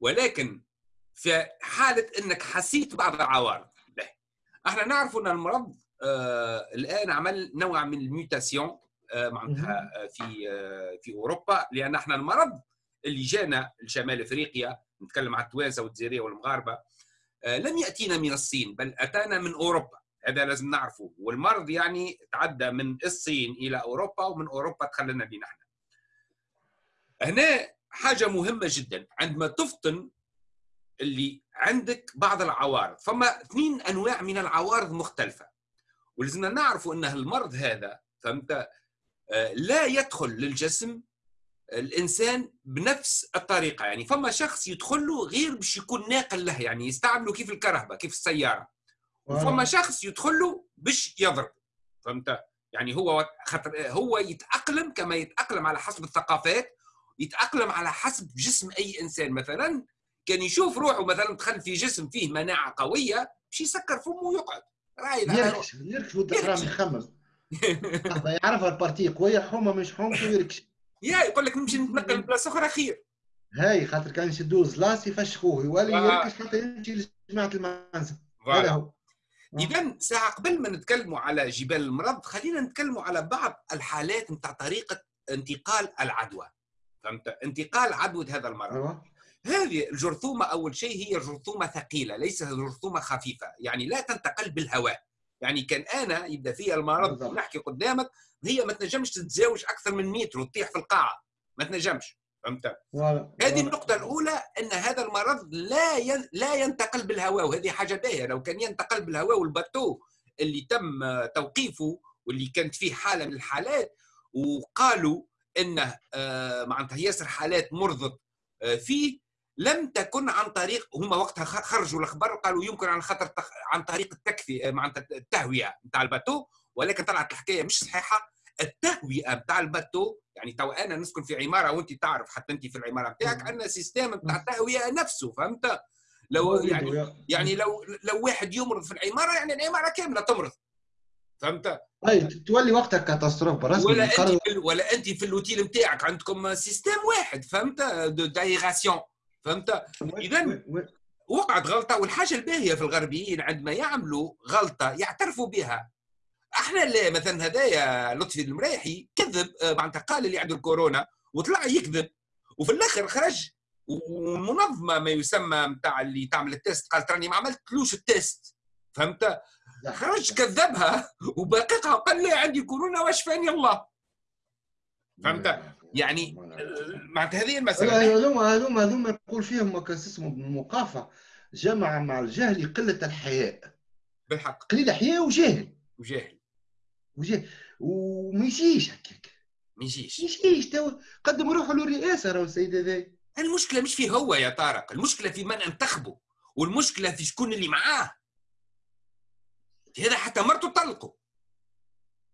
ولكن في حالة أنك حسيت بعض العوارض إحنا نعرف أن المرض الآن عمل نوع من الميوتاسيون آه معناتها آه في آه في أوروبا لأن إحنا المرض اللي جانا لشمال إفريقيا نتكلم على التوانسة والجزائريه والمغاربة آه لم يأتينا من الصين بل أتانا من أوروبا. هذا لازم نعرفه. والمرض يعني تعدى من الصين إلى أوروبا ومن أوروبا دخلنا لنا إحنا هنا حاجة مهمة جدا. عندما تفطن اللي عندك بعض العوارض فما اثنين أنواع من العوارض مختلفة. ولازمنا نعرفوا أن المرض هذا فهمت؟ آه، لا يدخل للجسم الإنسان بنفس الطريقة يعني فما شخص يدخل له غير باش يكون ناقل له يعني يستعمله كيف الكرهبة كيف السيارة. وفما شخص يدخل له باش يضرب فهمت؟ يعني هو خطر هو يتأقلم كما يتأقلم على حسب الثقافات يتأقلم على حسب جسم أي إنسان. مثلا كان يشوف روحه مثلا دخل في جسم فيه مناعة قوية باش يسكر فمه ويقعد. رايد يركش يركش. والدخرام يخمم. يعرف البارتي قويه حومه مش حومته يركش. يا يقول لك نمشي نتنقل بلاصه أخرى خير هاي خاطر كان يشدوه زلاس يفشخوه يولي يركش حتى يمشي لجماعة المنزل هذا هو. إذا ساعة قبل ما نتكلموا على جبال المرض خلينا نتكلموا على بعض الحالات نتاع طريقة انتقال العدوى. فهمت؟ انتقال عدوى هذا المرض. أيوة. هذه الجرثومة أول شيء هي جرثومة ثقيلة ليست جرثومة خفيفة يعني لا تنتقل بالهواء. يعني كان أنا يبدأ فيها المرض نحكي قدامك هي ما تنجمش تتزاوج أكثر من متر وتطيح في القاعة ما تنجمش فهمت؟ هذه النقطة الأولى أن هذا المرض لا ين... لا ينتقل بالهواء وهذه حاجة باهية لو كان ينتقل بالهواء والباتو اللي تم توقيفه واللي كانت فيه حالة من الحالات وقالوا إنه آه، معناتها ياسر حالات مرضت آه، فيه لم تكن عن طريق هما وقتها خرجوا الأخبار قالوا يمكن عن خاطر عن طريق التكييف معناتها التهوية نتاع ال bateau ولكن طلعت الحكاية مش صحيحة. التهوئه نتاع ال bateau يعني تو أنا نسكن في عمارة وأنت تعرف حتى أنت في العمارة نتاعك عندنا système نتاع التهوية نفسه فهمت؟ لو يعني يعني لو لو واحد يمرض في العمارة يعني العمارة كاملة تمرض فهمت؟ اي تولي وقتها catastrophe رسمي ولا أنت ولا أنت في الأوتيل نتاعك عندكم système واحد فهمت؟ d'aération فهمت؟ اذا وقعت غلطة والحاجة الباهية في الغربيين عندما يعملوا غلطة يعترفوا بها. إحنا لا مثلا هدايا لطفي المريحي كذب آه، معناتها قال اللي عنده الكورونا وطلع يكذب. وفي الآخر خرج والمنظمه ما يسمى نتاع اللي تعمل ال test قالت راني ما عملتلوش ال test فهمت؟ خرج كذبها وباقيها قال لي عندي كورونا واشفاني الله؟ فهمت؟ يعني معناتها هذه المسألة. هذوما هذوما هذوما يقول فيهم كاس اسمه المقافه جمع مع الجهل قلة الحياء. بالحق. قليل حياء وجاهل وجاهل وجاهل وما يجيش هكاك. ما يجيش. يجيش. تو قدم روحه للرئاسة راهو السيد هذا. المشكلة مش فيه هو يا طارق المشكلة في من انتخبه والمشكلة في شكون اللي معاه. هذا حتى مرته طلقوا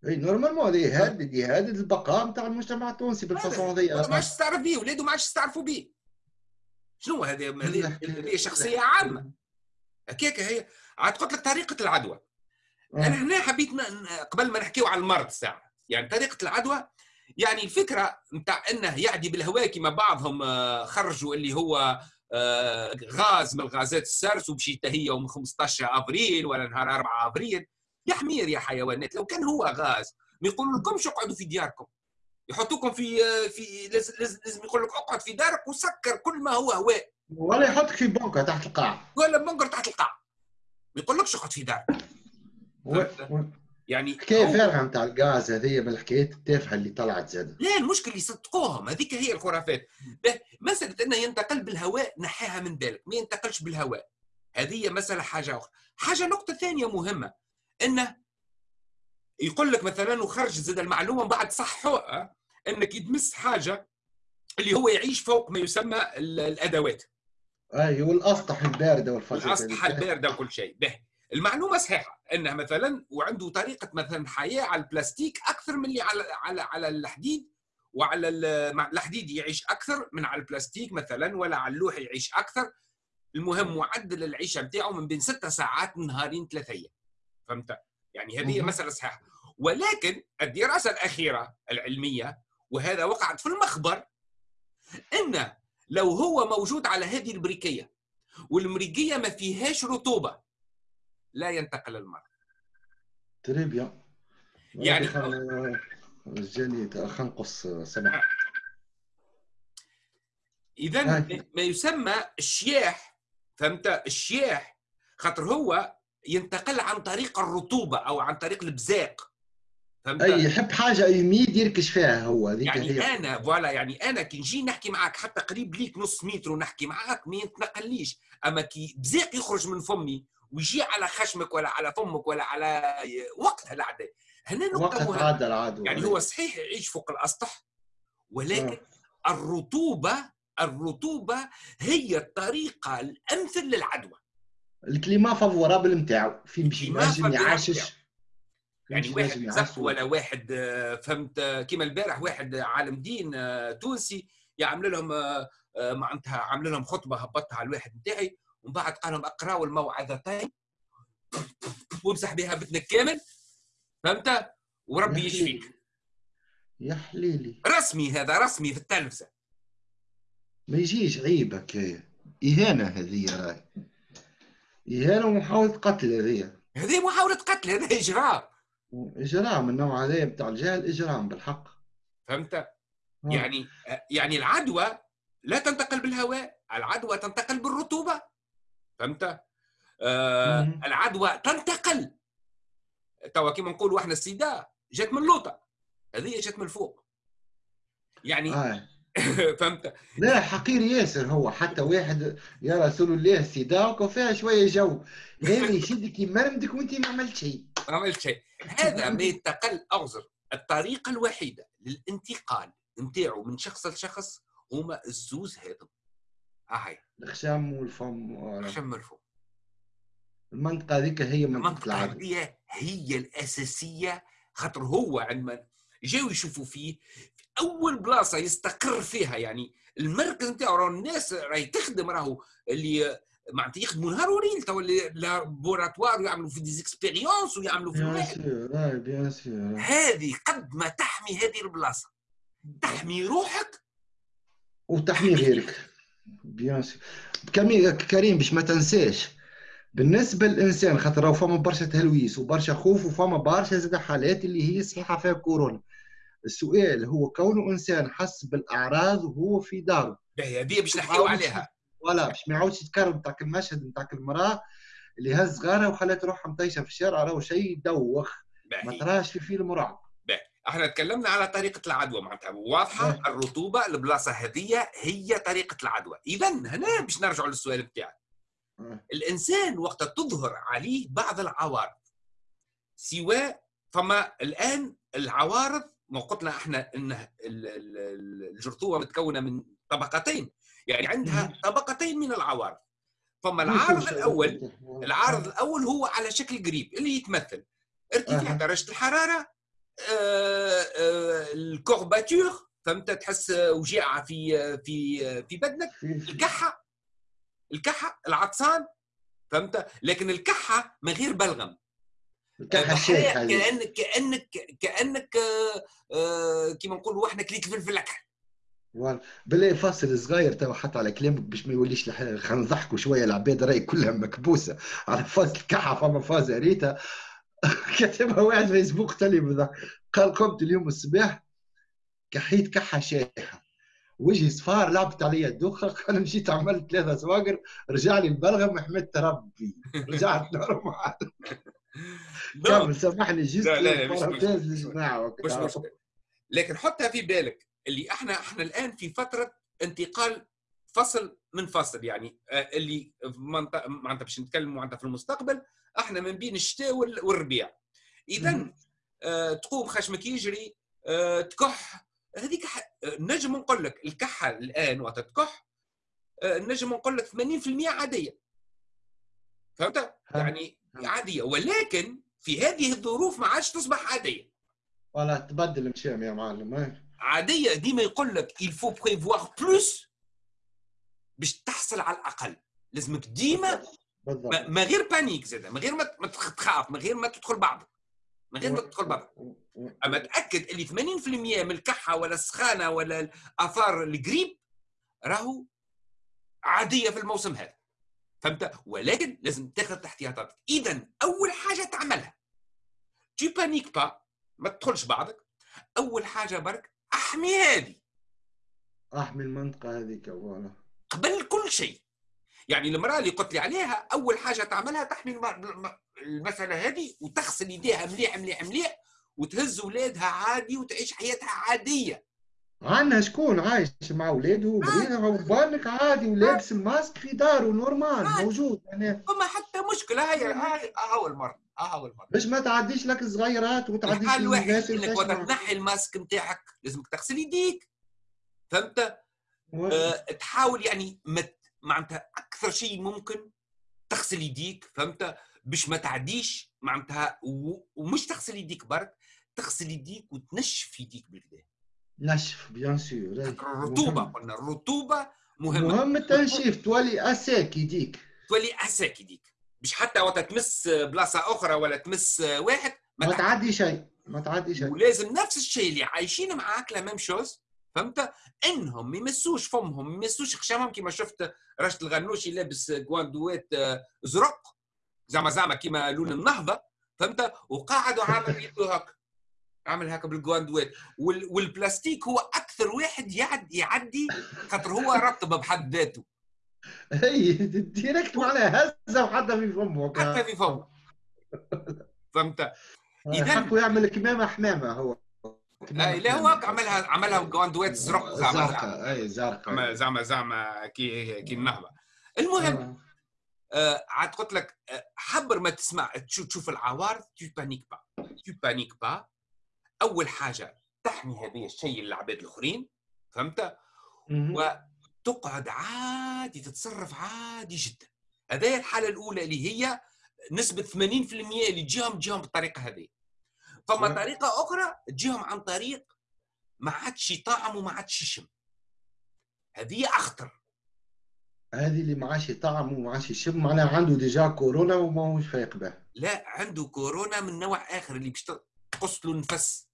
اي normalement هذه يهدد يهدد البقاء نتاع المجتمع التونسي بال façon هذه ما عادش تستعرف به ولاده ما عادش يستعرفوا به شنو هذه؟ هذه شخصية عامة. هكاك هي عاد قلت لك طريقة العدوى. آه. أنا هنا حبيت قبل ما نحكيو على المرض ساعة. يعني طريقة العدوى يعني الفكرة نتاع إنه يعدي بالهواء كما بعضهم آه، خرجوا اللي هو آه، غاز من الغازات السرس ومشيت هي يوم 15 أبريل ولا نهار 4 أبريل. يا حمير يا حيوانات. لو كان هو غاز ما يقولوا لكمش اقعدوا في دياركم؟ يحطوكم في في لازم, لازم يقول لك اقعد في دارك وسكر كل ما هو هواء. ولا يحطك في بنكر تحت القاع. ولا بنكر تحت القاع. ما يقولكش اقعد في دارك. و... يعني حكايه فارغه نتاع الغاز هذه من الحكايات التافهة اللي طلعت زاد لا المشكل يصدقوهم. هذيك هي الخرافات. مسألة انه ينتقل بالهواء نحيها من بالك. ما ينتقلش بالهواء. هذه مسألة حاجة أخرى. حاجة نقطة ثانية مهمة. إنه يقول لك مثلا وخرج زاد المعلومة بعد صحوها إنك يدمس حاجة اللي هو يعيش فوق ما يسمى الأدوات. أي والأسطح الباردة والفاسده الاسطح الباردة وكل شيء. به. المعلومة صحيحة. إنه مثلا وعنده طريقة مثلا حياة على البلاستيك أكثر من اللي على على على الحديد وعلى الحديد يعيش أكثر من على البلاستيك مثلا ولا على اللوح يعيش أكثر. المهم معدل العيشة بتاعه من بين ستة ساعات نهارين ثلاثة أيام. فهمت؟ يعني هذه مسألة صحيحة. ولكن الدراسه الأخيرة العلمية وهذا وقعت في المخبر انه لو هو موجود على هذه البريكية والمريكية ما فيهاش رطوبة لا ينتقل المرض. تري بيان يعني جاني خنقص سمح اذا ما يسمى الشياح فهمت؟ الشياح خاطر هو ينتقل عن طريق الرطوبة أو عن طريق البزاق. فهمت؟ أي يحب حاجة يميد يركش فيها هو يعني هي. أنا فوالا يعني أنا كي نجي نحكي معك حتى قريب ليك نص متر ونحكي معك ما يتنقليش أما كي بزاق يخرج من فمي ويجي على خشمك ولا على فمك ولا على وقتها العداء هنا وقت العدو يعني هو صحيح يعيش فوق الأسطح ولكن آه. الرطوبة الرطوبة هي الطريقة الأمثل للعدوى. الكليما فافورابل نتاعو. فين باش ينجم يعشش. يعني واحد زق ولا واحد آه، فهمت كيما البارح واحد عالم دين آه، تونسي يعمل لهم معناتها عامل لهم خطبة هبطها على الواحد نتاعي ومن بعد قال لهم اقراوا الموعظتين وامسح بها بثنك كامل فهمت؟ وربي يشفيك. يا حليلي. رسمي هذا رسمي في التلفزة. ما يجيش عيبك. إهانة هذه راي. إهانة ومحاولة قتل هذه هذه محاولة قتل هذا إجرام إجرام النوع هذا بتاع الجهل إجرام بالحق فهمت؟ آه. يعني يعني العدوى لا تنتقل بالهواء العدوى تنتقل بالرطوبة فهمت؟ آه العدوى تنتقل توا كيما نقولوا إحنا السيدا جات من لوطه هذه جات من فوق يعني آه. فهمت. لا حقير ياسر هو حتى واحد يا رسول الله سيداك وفيها شوية جو. هذا يشدك يمرمدك وانت ما عملت شيء. ما عملت شيء. هذا ما يتقل اعذر الطريقة الوحيدة للانتقال نتاعو من شخص لشخص هما الزوز هذم. هاي الخشام والفم. الخشم والفم. المنطقة هذيك هي منطقة العدوى هي هي الأساسية خاطر هو عندما جاوا يشوفوا فيه في أول بلاصة يستقر فيها يعني المركز نتاعو راهو الناس راهي تخدم راهو اللي معناتها يخدموا نهار وليل تو laboratoire ويعملوا في des expériences ويعملوا في bien bien sûr هذه قد ما تحمي هذه البلاصة. تحمي روحك وتحمي غيرك. بيان سور كريم باش ما تنساش بالنسبة للإنسان خاطر فما برشا تهلويس وبرشا خوف وفما برشا زاد حالات اللي هي صحيحة فيها كورونا. السؤال هو كونه إنسان حس بالأعراض وهو في داره هذه باش نحكيو عليها. ولا باش ما يعاودش يتكرر نتاع المشهد نتاع المراه اللي هز صغارها وخلات روحها مطيشة في الشارع راهو شيء يدوخ. ما تراش في فيلم رعب. إحنا تكلمنا على طريقة العدوى معناتها. واضحة الرطوبة البلاصه هذه هي طريقة العدوى. إذا هنا باش نرجع للسؤال بتاعك. الإنسان وقت تظهر عليه بعض العوارض سواء فما الآن العوارض ما قلنا إحنا إن الجرثومة متكونة من طبقتين يعني عندها طبقتين من العوارض. فما العارض الأول العارض الأول هو على شكل قريب اللي يتمثل. ارتفاع درجة الحرارة آه، آه، ال courbature فهمت؟ تحس وجيعة في في في بدنك. الكحة الكحة العطسان فهمت؟ لكن الكحة من غير بلغم. كانك كانك كأنك آه، كيما نقولوا إحنا كليت فلفل اكحل بالله فاصل صغير تو حتى على كلامك باش ما يوليش خلينا نضحكوا شوية العباد راهي كلها مكبوسة. على فاز الكحه فما فاز ريتها كتبها واحد فيسبوك تالي بضحك قال قمت اليوم الصباح كحيت كحة شايحه وجهي صفار لعبت علي الدوخة قال مشيت عملت ثلاثة سواقر رجع لي البلغم حمدت ربي رجعت normal. كمل سامحني juste لا لا مش مشكلة لكن حطها في بالك اللي إحنا إحنا الآن في فترة انتقال فصل من فصل يعني آه، اللي معناتها باش نتكلموا معناتها في المستقبل إحنا من بين الشتاء والربيع. اذا آه تقوم خشمك يجري آه تكح. هذيك نجم نقول لك الكحة الآن وقت تكح آه نجم نقول لك 80% عادية. فهمت؟ يعني عادية. ولكن في هذه الظروف ما عادش تصبح عادية. ولا تبدل مشام يا معلم عادية. ديما يقول لك الفو بريفوار بلوس باش تحصل على الأقل. لازمك ديما ما غير panique زاد من غير ما تخاف. من غير ما تدخل بعضك من غير ما تدخل بعضك أما تأكد اللي 80% من الكحة ولا السخانة ولا الآثار القريب راهو عادية في الموسم هذا. فهمت ولكن لازم تاخذ احتياطاتك اذا أول حاجة تعملها. tu paniques pas ما تدخلش بعضك. أول حاجة برك أحمي هذه. أحمي المنطقة هذيك voilà. قبل كل شيء. يعني المرأة اللي قلت لي عليها أول حاجة تعملها تحمي المسألة هذه وتغسل يديها مليح مليح مليح وتهز اولادها عادي وتعيش حياتها عادية. عندنا شكون عايش مع اولاده وبريها وبالك عادي ولابس الماسك في داره normal موجود يعني فما حتى مشكله هاي هاي هاو المرض هاو المرض باش ما تعديش لك الصغيرات وتعديش الحال الوحيد انك وقت تنحي الماسك نتاعك لازمك تغسل يديك فهمت؟ أه تحاول يعني ما معناتها أكثر شيء ممكن تغسل يديك فهمت باش ما تعديش معناتها ومش تغسل يديك برك تغسل يديك وتنشف يديك بالكدا نشف bien sûr. الرطوبه قلنا الرطوبه مهمة. مهم التنشيف تولي à sec يديك. تولي à sec يديك. مش حتى وقت تمس بلاصة أخرى ولا تمس واحد ما, ما تعدي شيء ما تعدي شيء. ولازم نفس الشيء اللي عايشين معاك la même chose فهمت؟ إنهم ما يمسوش فمهم ما يمسوش خشامهم كما شفت رشد الغنوشي لابس جواندوات آه، زرق زعما زعما كيما لون النهضة فهمت؟ وقاعد وعامل يده هكا. عامل هكا بالجواندوات والبلاستيك هو أكثر واحد يعد يعدي خاطر هو رطب بحد ذاته. إي direct معناها هزة وحتى في فمه حتى في فمه. فهمت؟ اذا يعمل كمامة حمامة هو. إي لا هو عملها عملها جواندوات زرق زعما زرقاء إي زرقاء. زعما زعما كي كي النهضة. المهم آه. عاد قلت لك آه، حبر ما تسمع تشوف, تشوف العوارض tu paniques pas tu paniques pas أول حاجة تحمي هذا الشيء للعباد الآخرين فهمت؟ وتقعد عادي تتصرف عادي جدا. هذه الحالة الأولى اللي هي نسبة 80% اللي تجيهم تجيهم بالطريقة هذه. فما طريقة أخرى تجيهم عن طريق ما عادش يطعم وما عادش يشم هذه أخطر. هذه اللي ما عادش يطعم وما عادش يشم معناها عنده ديجا كورونا وما هوش فايق به لا عنده كورونا من نوع آخر اللي باش تقص له النفس.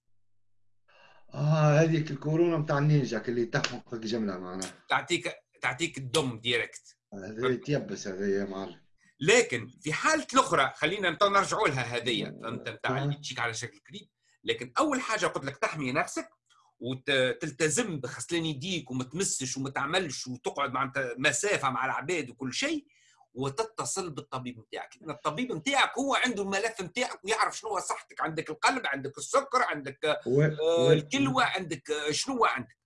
آه هذيك الكورونا نتاع النينجا اللي تحمق جمله معناها. تعطيك تعطيك الدم direct هذا تيبس هذا يا معلم. لكن في حالة الأخرى خلينا نرجعوا لها هذه فهمت نتاع اللي تجيك على شكل كريم. لكن أول حاجة قلت لك تحمي نفسك وتلتزم بغسلان يديك وما تمسش وما تعملش وتقعد مع مسافة مع العباد وكل شيء. وتتصل بالطبيب نتاعك لأن الطبيب نتاعك هو عنده الملف نتاعك ويعرف شنو صحتك. عندك القلب عندك السكر عندك آه الكلوة عندك آه شنو عندك.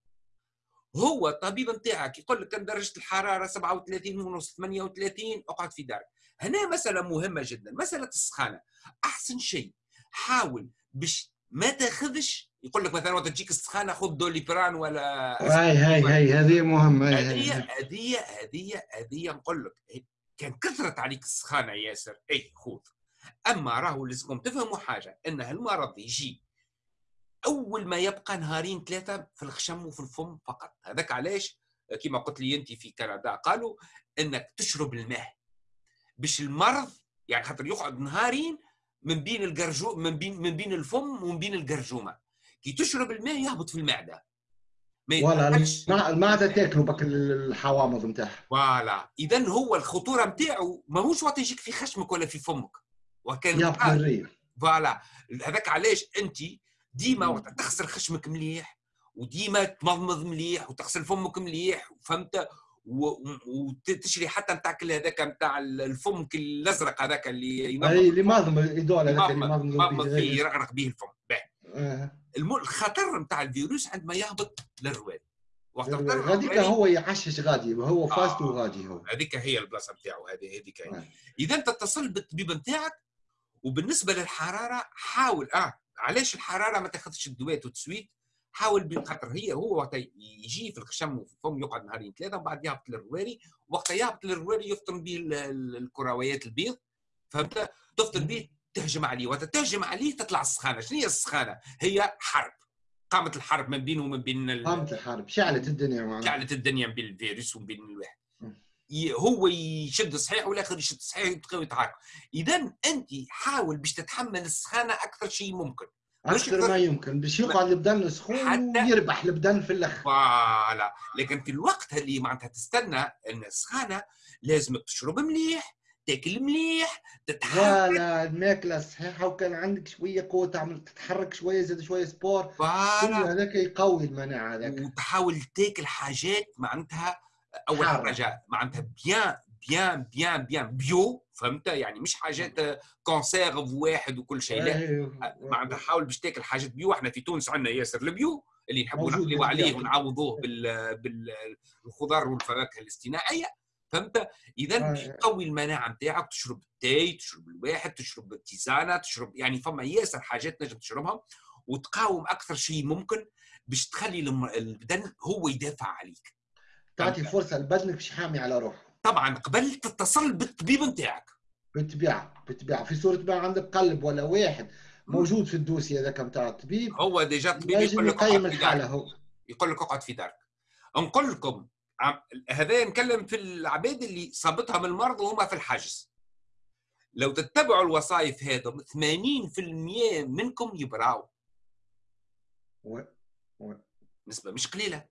هو الطبيب نتاعك يقول لك كان درجة الحرارة 37 ونص 38 أقعد في دارك. هنا مسألة مهمة جدا مسألة السخانة. أحسن شيء حاول باش ما تاخذش يقول لك مثلا وقت تجيك السخانة خذ دوليبران ولا هاي هاي هاي هذه مهمة هذه هذه هذه هذه نقول لك كان كثرت عليك السخانة ياسر اي خذ أما راهو لازمكم تفهموا حاجة إن المرض يجي أول ما يبقى نهارين ثلاثة في الخشم وفي الفم فقط. هذاك علاش؟ كما قلت لي أنت في كندا قالوا إنك تشرب الماء باش المرض يعني خاطر يقعد نهارين من بين الجرجو من بين من بين الفم ومن بين الجرجومه كي تشرب الماء يهبط في المعدة. ولا المعده تاكلوا بك الحوامض نتاعها فوالا. اذا هو الخطورة نتاعو ماهوش وقت يجيك في خشمك ولا في فمك. وكان فوالا. هذاك علاش أنت ديما وقت تغسل خشمك مليح وديما تمضمض مليح وتغسل فمك مليح فهمت؟ وتشري حتى نتاع كل هذاك نتاع الفم الأزرق هذاك اللي ينظم اي اللي ماضم يدول هذاك اللي ماضم فيه يرغرق به الفم. آه. الخطر نتاع الفيروس عندما يهبط للرواد. وقت هذيك هو يعشش غادي هو فاست آه. غادي هو. هذيك هي البلاصة نتاعو هذه هذيك آه. إذا تتصل بالطبيب نتاعك وبالنسبة للحرارة حاول آه علاش الحرارة ما تاخذش الدوات وتسويت حاول بخاطر هي هو وقت يجي في الخشم وفي الفم يقعد نهارين ثلاثة وبعد يهبط للرواري وقت يهبط للرواري يفطن به الكرويات البيض فهمت؟ تفطن به تهجم عليه وقت تهجم عليه تطلع السخانة. شنو هي السخانة؟ هي حرب. قامت الحرب من بينه ومن بين قامت الحرب. شعلت الدنيا معنا. شعلت الدنيا بين الفيروس وبين الواحد هو يشد صحيح والاخر يشد صحيح يبقاو يتحركوا اذا أنت حاول باش تتحمل السخانة أكثر شيء ممكن. أكثر ما يمكن. باش يقعد البدن سخون حتى ويربح البدن في الأخر. voilà. لكن في الوقت اللي معناتها تستنى إن السخانة لازم تشرب مليح تاكل مليح تتحرك. لا الماكلة صحيحة وكان عندك شوية قوة تعمل تتحرك شوية زاد شوية sport. كل هذاك يقوي المناعة هذاك. وتحاول تاكل حاجات معناتها أول حاجة معناتها bien bien bien bien bio فهمت؟ يعني مش حاجات conserve واحد وكل شيء لا. أيوه. معناتها حاول باش تاكل حاجات bio إحنا في تونس عندنا ياسر ال bio اللي نحبوا نقلبوا عليه ونعوضوه بالخضار والفواكه الاصطناعيه فهمت إذا باش تقوي المناعة نتاعك تشرب التاي تشرب الواحد تشرب التيزانة تشرب يعني فما ياسر حاجات نجم تشربها وتقاوم أكثر شيء ممكن باش تخلي البدن هو يدافع عليك. تعطي فرصة لبدنك باش يحامي على روحه. طبعا قبل تتصل بالطبيب نتاعك بالطبيعة بالطبيعة. في صورة ما عندك قلب ولا واحد موجود في الدوسي هذاك نتاع الطبيب هو ديجا الطبيب يقول لك يقيم الحالة هو. يقول لك اقعد في دارك. نقول لكم هذا نكلم في العباد اللي صابتها من المرض وهم في الحجز لو تتبعوا الوصايف هذا 80% منكم يبراو. و... و... نسبة مش قليلة.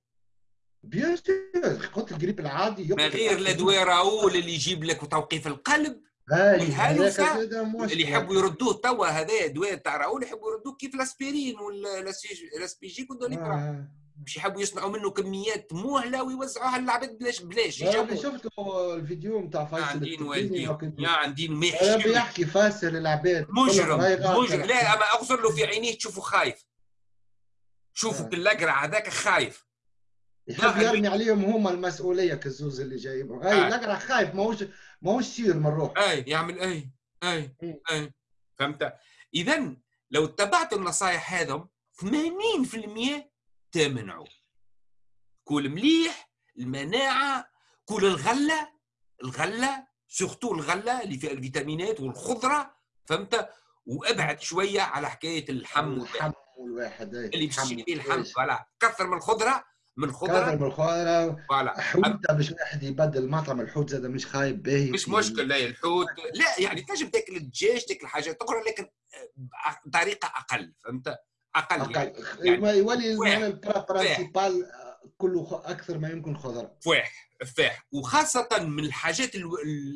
بيان قلت الجريب العادي ما غير الادويه راول اللي يجيب لك توقيف القلب والهلوسه اللي يحبوا يردوه. توا هذا ادويه تاع راول يحبوا يردوه كيف الأسبرين والاسبيجيك والدوليبرا آه. باش يحبوا يصنعوا منه كميات مهله ويوزعوها للعباد بلاش بلاش أنا شفت الفيديو نتاع والدين يا عندين ما يحكي فاسر للعباد مجرم مجرم. لا أما اغزر له في عينيه تشوفه خايف. شوفوا آه. الاقرع هذاك خايف. يحب يرمي عليهم هما المسؤولية كالزوز اللي جايبهم اي الاقرع خايف ماهوش ماهوش sûr من روحه أي يعمل أي أي أي. فهمت؟ اذا لو اتبعت النصائح هذم 80% تمنعوا كل مليح المناعة كل الغلة الغلة surtout الغلة اللي فيها الفيتامينات والخضرة فهمت؟ وابعد شوية على حكاية اللحم اللحم والواحد اللي باش فيه اللحم voilà. كثر من الخضرة من الخضرة. كثر من الخضرة. voilà. حوتة باش واحد يبدل مطعم الحوت زاد مش خايب باهي مش مشكل لا الحوت. لا يعني تنجم تاكل الدجاج تاكل حاجات أخرى لكن بطريقة أقل فهمت؟ أقل, أقل. يعني, يعني يولي ال principal كله أكثر ما يمكن خضره فواح فاح وخاصة من الحاجات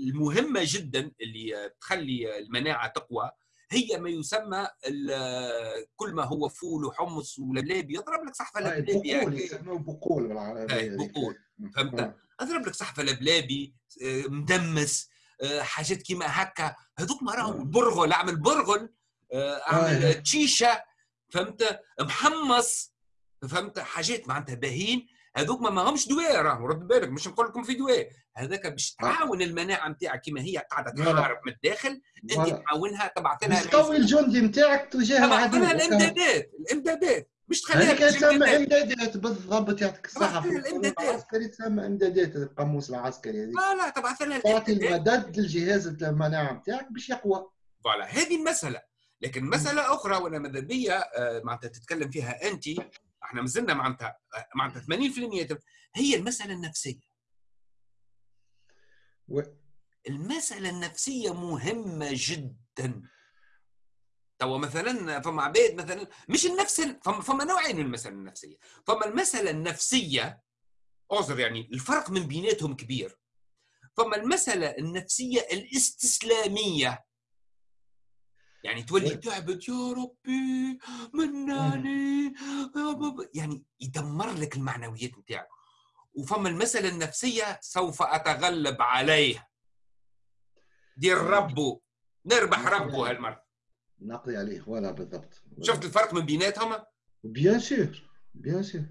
المهمة جدا اللي تخلي المناعة تقوى هي ما يسمى كل ما هو فول وحمص ولبلابي يضرب لك صحفة لبلابي بقول يسموه بقول بقول. فهمت؟ اضرب لك صحفة لبلابي آه، مدمس آه، حاجات كيما هكا. هذوك ما راهو البرغل. أعمل برغل آه، أعمل تشيشة. فهمت؟ محمص. فهمت؟ حاجات معناتها باهين. هذوك ما همش دواء راهو رد بالك مش نقول لكم في دواء. هذاك باش تعاون المناعة نتاعك كما هي قاعدة تحارب من الداخل انت تعاونها تبعث لها تقوي الجندي نتاعك تجاه العدو لها الإمدادات الإمدادات. مش تخليها هذيك تسمى إمدادات بالضبط يعطيك الصحة. العسكري تسمى إمدادات القاموس العسكري هذيك. لا لا تبعث لها تعطي المدد للجهاز المناعة نتاعك باش يقوى. فوالا هذه المسألة. لكن مسألة أخرى وأنا ماذا بيا آه، معناتها تتكلم فيها أنت إحنا مازلنا معناتها معناتها 80% هي المسألة النفسية. و... المسألة النفسية مهمة جدا. توا مثلا فما عباد مثلا مش النفس فما, فما نوعين من المسألة النفسية. فما المسألة النفسية اعذر يعني الفرق من بيناتهم كبير. فما المسألة النفسية الاستسلامية يعني تولي تعبت يا ربي مناني. يعني يدمر لك المعنويات نتاعك وفما المسألة النفسية سوف أتغلب عليه دير ربو نربح ربو هالمرة. نقضي عليه. ولا بالضبط. شفت الفرق من بيناتهم؟ بيان سور بيان سور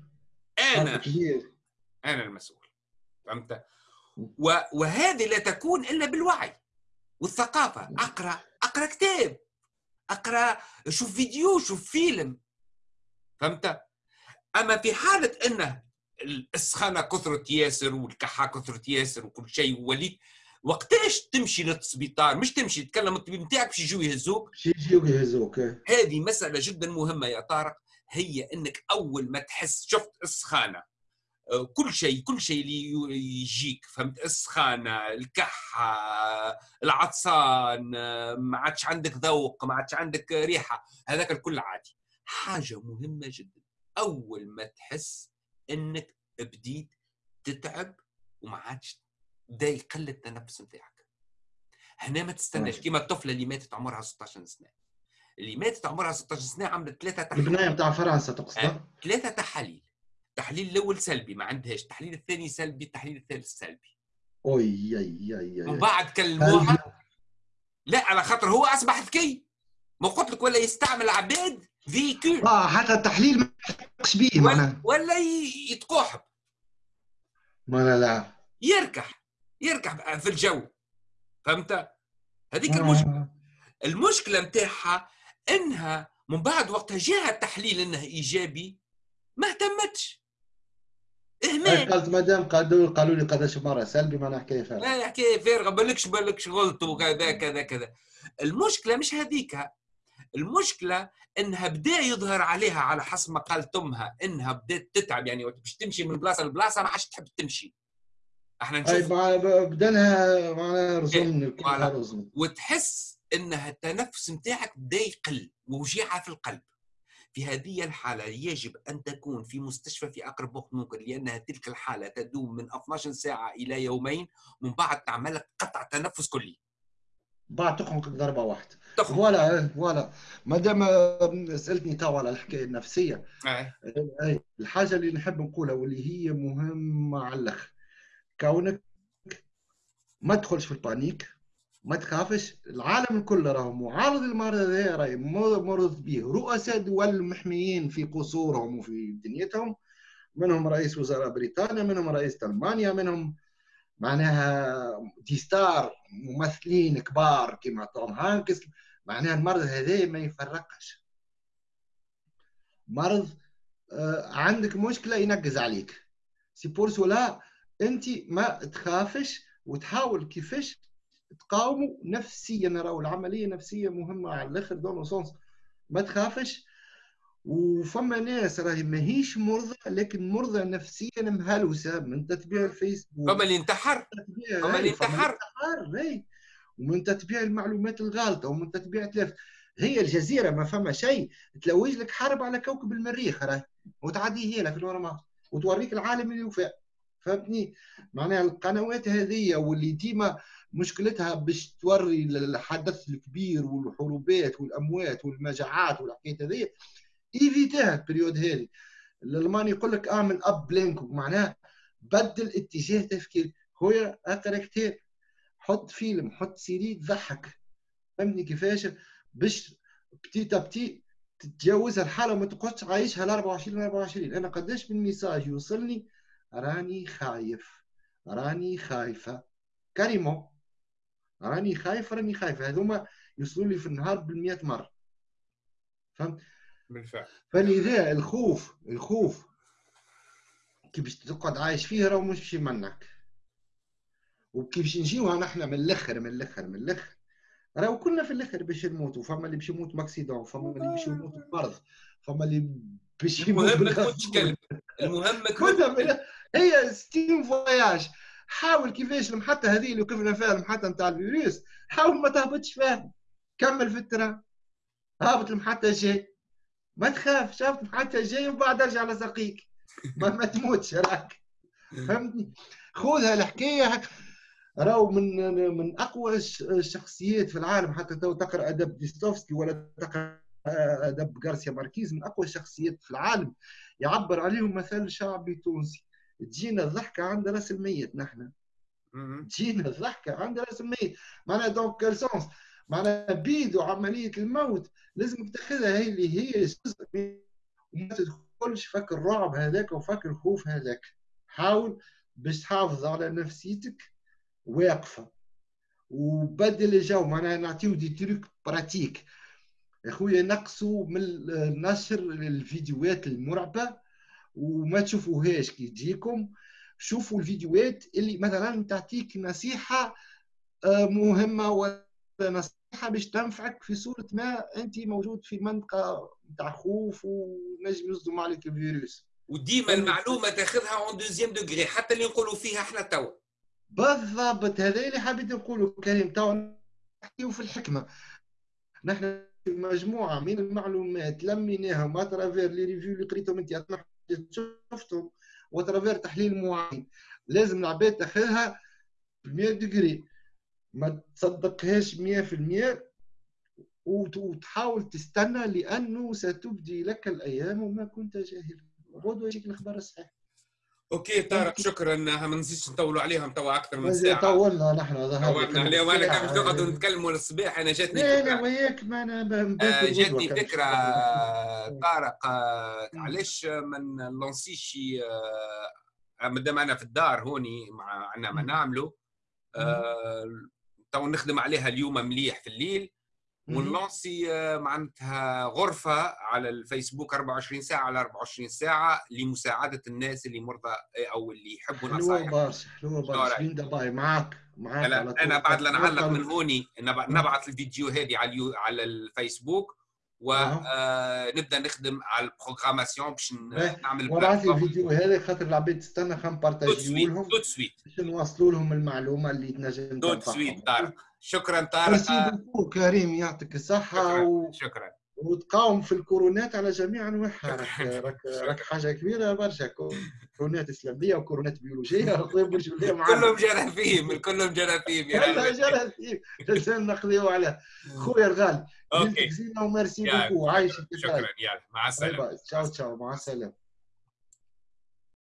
أنا أنا المسؤول. فهمت؟ وهذه لا تكون إلا بالوعي والثقافة. أقرأ أقرأ كتاب. أقرأ شوف فيديو شوف فيلم. فهمت؟ أما في حالة انه السخانه كثرت ياسر والكحة كثرت ياسر وكل شيء وليت وقتاش تمشي للسبيطار مش تمشي تكلم الطبيب نتاعك باش يجوا يهزوك. باش يجوا يهزوك هذه مسألة جدا مهمة يا طارق هي إنك أول ما تحس شفت السخانه كل شيء كل شيء اللي يجيك فهمت؟ السخانة الكحة العطسان ما عادش عندك ذوق ما عادش عندك ريحة هذاك الكل عادي. حاجة مهمة جدا. أول ما تحس إنك بديت تتعب وما عادش بدا يقل التنفس نتاعك. هنا ما تستناش. كيما الطفلة اللي ماتت عمرها 16 سنة. اللي ماتت عمرها 16 سنة عملت ثلاثة تحاليل. البناية نتاع فرنسا تقصد ثلاثة تحاليل. التحليل الأول سلبي ما عندهاش. التحليل الثاني سلبي التحليل الثالث سلبي. أوي يا يا يا ومن بعد كلموها. لا على خاطر هو اصبح ذكي ما قلت لك ولا يستعمل عباد فيكول آه حتى التحليل ما يحقش به معناها. ولا يتقوحب ما لا لا. يركح. يركح في الجو. فهمت؟ هذيك آه. المشكلة. المشكلة نتاعها إنها من بعد وقتها جاها التحليل انه إيجابي ما اهتمتش. اهمال قالت مدام قالوا قالوا لي قداش مرة سلبي ما نحكي فارغه لا حكايه فارغه بالكش بالكش غلط وكذا كذا كذا. المشكلة مش هذيك. المشكلة إنها بدأ يظهر عليها على حسب ما قالت أمها إنها بدأت تتعب. يعني باش تمشي من بلاصة لبلاصة ما عادش تحب تمشي. إحنا نشوف. بدأ لها معناها رزم وتحس إنها التنفس نتاعك بدأ يقل ووجيعة في القلب. في هذه الحالة يجب أن تكون في مستشفى في أقرب وقت ممكن لأنها تلك الحالة تدوم من 12 ساعة إلى يومين ومن بعد تعمل لك قطع تنفس كلي. بعد تخنق ضربة واحدة voilà voilà. ما دام سألتني توا على الحكاية النفسية. أي. الحاجة اللي نحب نقولها واللي هي مهمة على الأخر. كونك ما تدخلش في ال panique ما تخافش العالم الكل راهو معرض للمرض هذا راهي مرض به. رؤساء دول محميين في قصورهم وفي دنيتهم منهم رئيس وزراء بريطانيا منهم رئيس ألمانيا منهم معناها des stars ممثلين كبار كما توم هانكس. معناها المرض هذا ما يفرقش. مرض آه، عندك مشكلة ينقز عليك. c'est pour cela انت ما تخافش وتحاول كيفاش تقاوموا نفسيا راهو العملية نفسية مهمة على الآخر dans ce sens. ما تخافش. وفما ناس راهي ماهيش مرضى لكن مرضى نفسيا مهلوسه من تتبيع الفيسبوك فما اللي انتحر. فما اللي انتحر. ومن تتبيع المعلومات الغالطه ومن تتبيع تلفزة الجزيرة ما فما شيء. تلوج لك حرب على كوكب المريخ راهي. وتعدي هي لك normal وتوريك العالم اللي وفى. فهمتني؟ معناها القنوات هذه واللي ديما مشكلتها باش توري الحدث الكبير والحروبات والأموات والمجاعات والحكايات هذه. évite ها ال période هذه. الألماني يقول لك أعمل ablenken معناها بدل اتجاه تفكير. خويا اقرا كتاب حط فيلم حط série تضحك فهمتني كيفاش؟ باش petit à petit تتجاوزها الحالة وما تقعدش عايشها ل 24 24 أنا قداش من message يوصلني؟ راني خايف. راني خايفة. كريمو. راني خايف راني خايف. هذوما يوصلوا لي في النهار بالمئة مرة. فهمت؟ بالفعل. فلذا الخوف الخوف كي باش تقعد عايش فيه راه مش باش يمنعك. وكي باش نجيوها نحن من الأخر من الأخر من الأخر. راهو كلنا في الأخر باش نموتوا. فما اللي باش يموت ب accident فما اللي باش يموت بمرض فما اللي باش يموت المهم ما تموتش كلب. المهم كلنا هي c'est un voyage. حاول كيفاش المحطه هذه اللي وقفنا فيها المحطه نتاع الفيروس. حاول ما تهبطش فيها. كمل في ال train هابط المحطه الجاي ما تخاف. شافت المحطه الجاي ومن بعد ارجع لسقيك ما, ما تموتش راك. فهمتني؟ خذها الحكاية. راهو من من أقوى الشخصيات في العالم. حتى تو تقرأ أدب ديستوفسكي ولا تقرأ أدب غارسيا ماركيز. من أقوى الشخصيات في العالم. يعبر عليهم مثل شعبي تونسي. تجينا الضحكة عند راس الميت نحن. تجينا الضحكة عند راس الميت. معناها donc quel sens معناها بيدو عملية الموت لازم تاخذها هي اللي هي جزء وما تدخلش فك الرعب هذاك وفك الخوف هذاك. حاول باش تحافظ على نفسيتك واقفة. وبدل الجو معناها نعطيو des trucs pratiques يا خويا نقصوا من نشر الفيديوهات المرعبة. وما تشوفوهاش كي تجيكم. شوفوا الفيديوهات اللي مثلا تعطيك نصيحة آه، مهمة ولا نصيحة باش تنفعك في صورة ما انت موجود في منطقة نتاع خوف ونجم يصدم عليك الفيروس. وديما المعلومه تاخذها en deuxième degré حتى اللي نقولوا فيها إحنا توا. بالضبط هذا اللي حبيت نقوله كريم تو نحكيو في الحكمة. نحن مجموعة من المعلومات لميناهم à travers les revues اللي قريتهم انت شفتهم. و à travers تحليل معين. لازم العباد تاخذها 100 degrés. ما تصدقهاش 100% وتحاول تستنى لأنه ستبدي لك الأيام وما كنت جاهلا وغدوه يجيك الأخبار الصحيح OK طارق شكرا. ما نزيدش نطولوا عليهم توا أكثر من ساعة. طولنا نحن طولنا. عليهم أنا كان نقعدوا نتكلموا للصباح أنا جاتني لا لا وياك ما أنا آه جاتني فكرة طارق آه علاش ما نلونسيش آه مادام أنا في الدار هوني مع عندنا ما نعملوا آه تو نخدم عليها اليوم مليح في الليل. ونلونسي آه، معناتها غرفة على الفيسبوك 24 ساعة على 24 ساعة لمساعدة الناس اللي مرضى آه، أو اللي يحبوا نصائح حلوة برشا حلوة برشا دبي معاك معاك أنا, أنا بعد لا نعلق من هوني نبعث الفيديو هذه على على الفيسبوك ونبدا آه نخدم على ال programmation باش نعمل وابعث لي الفيديو هذا خاطر العباد تستنى خلينا نبارتاجيو لهم tout de suite باش نوصلوا لهم المعلومة اللي تنجم tout de suite طارق شكرا طارق. كريم يعطيك الصحة شكرا, و... شكرا. وتقاوم في الكورونات على جميع أنواعها. راك راك حاجة كبيرة برشا. كورونات إسلامية وكورونات بيولوجية. كلهم جراثيم كلهم جراثيم كلهم جراثيم لازم نقضيو على خويا الغالي. OK. و merci beaucoup عايشك شكرا يلا مع السلامة. تشاو تشاو. مع السلامة.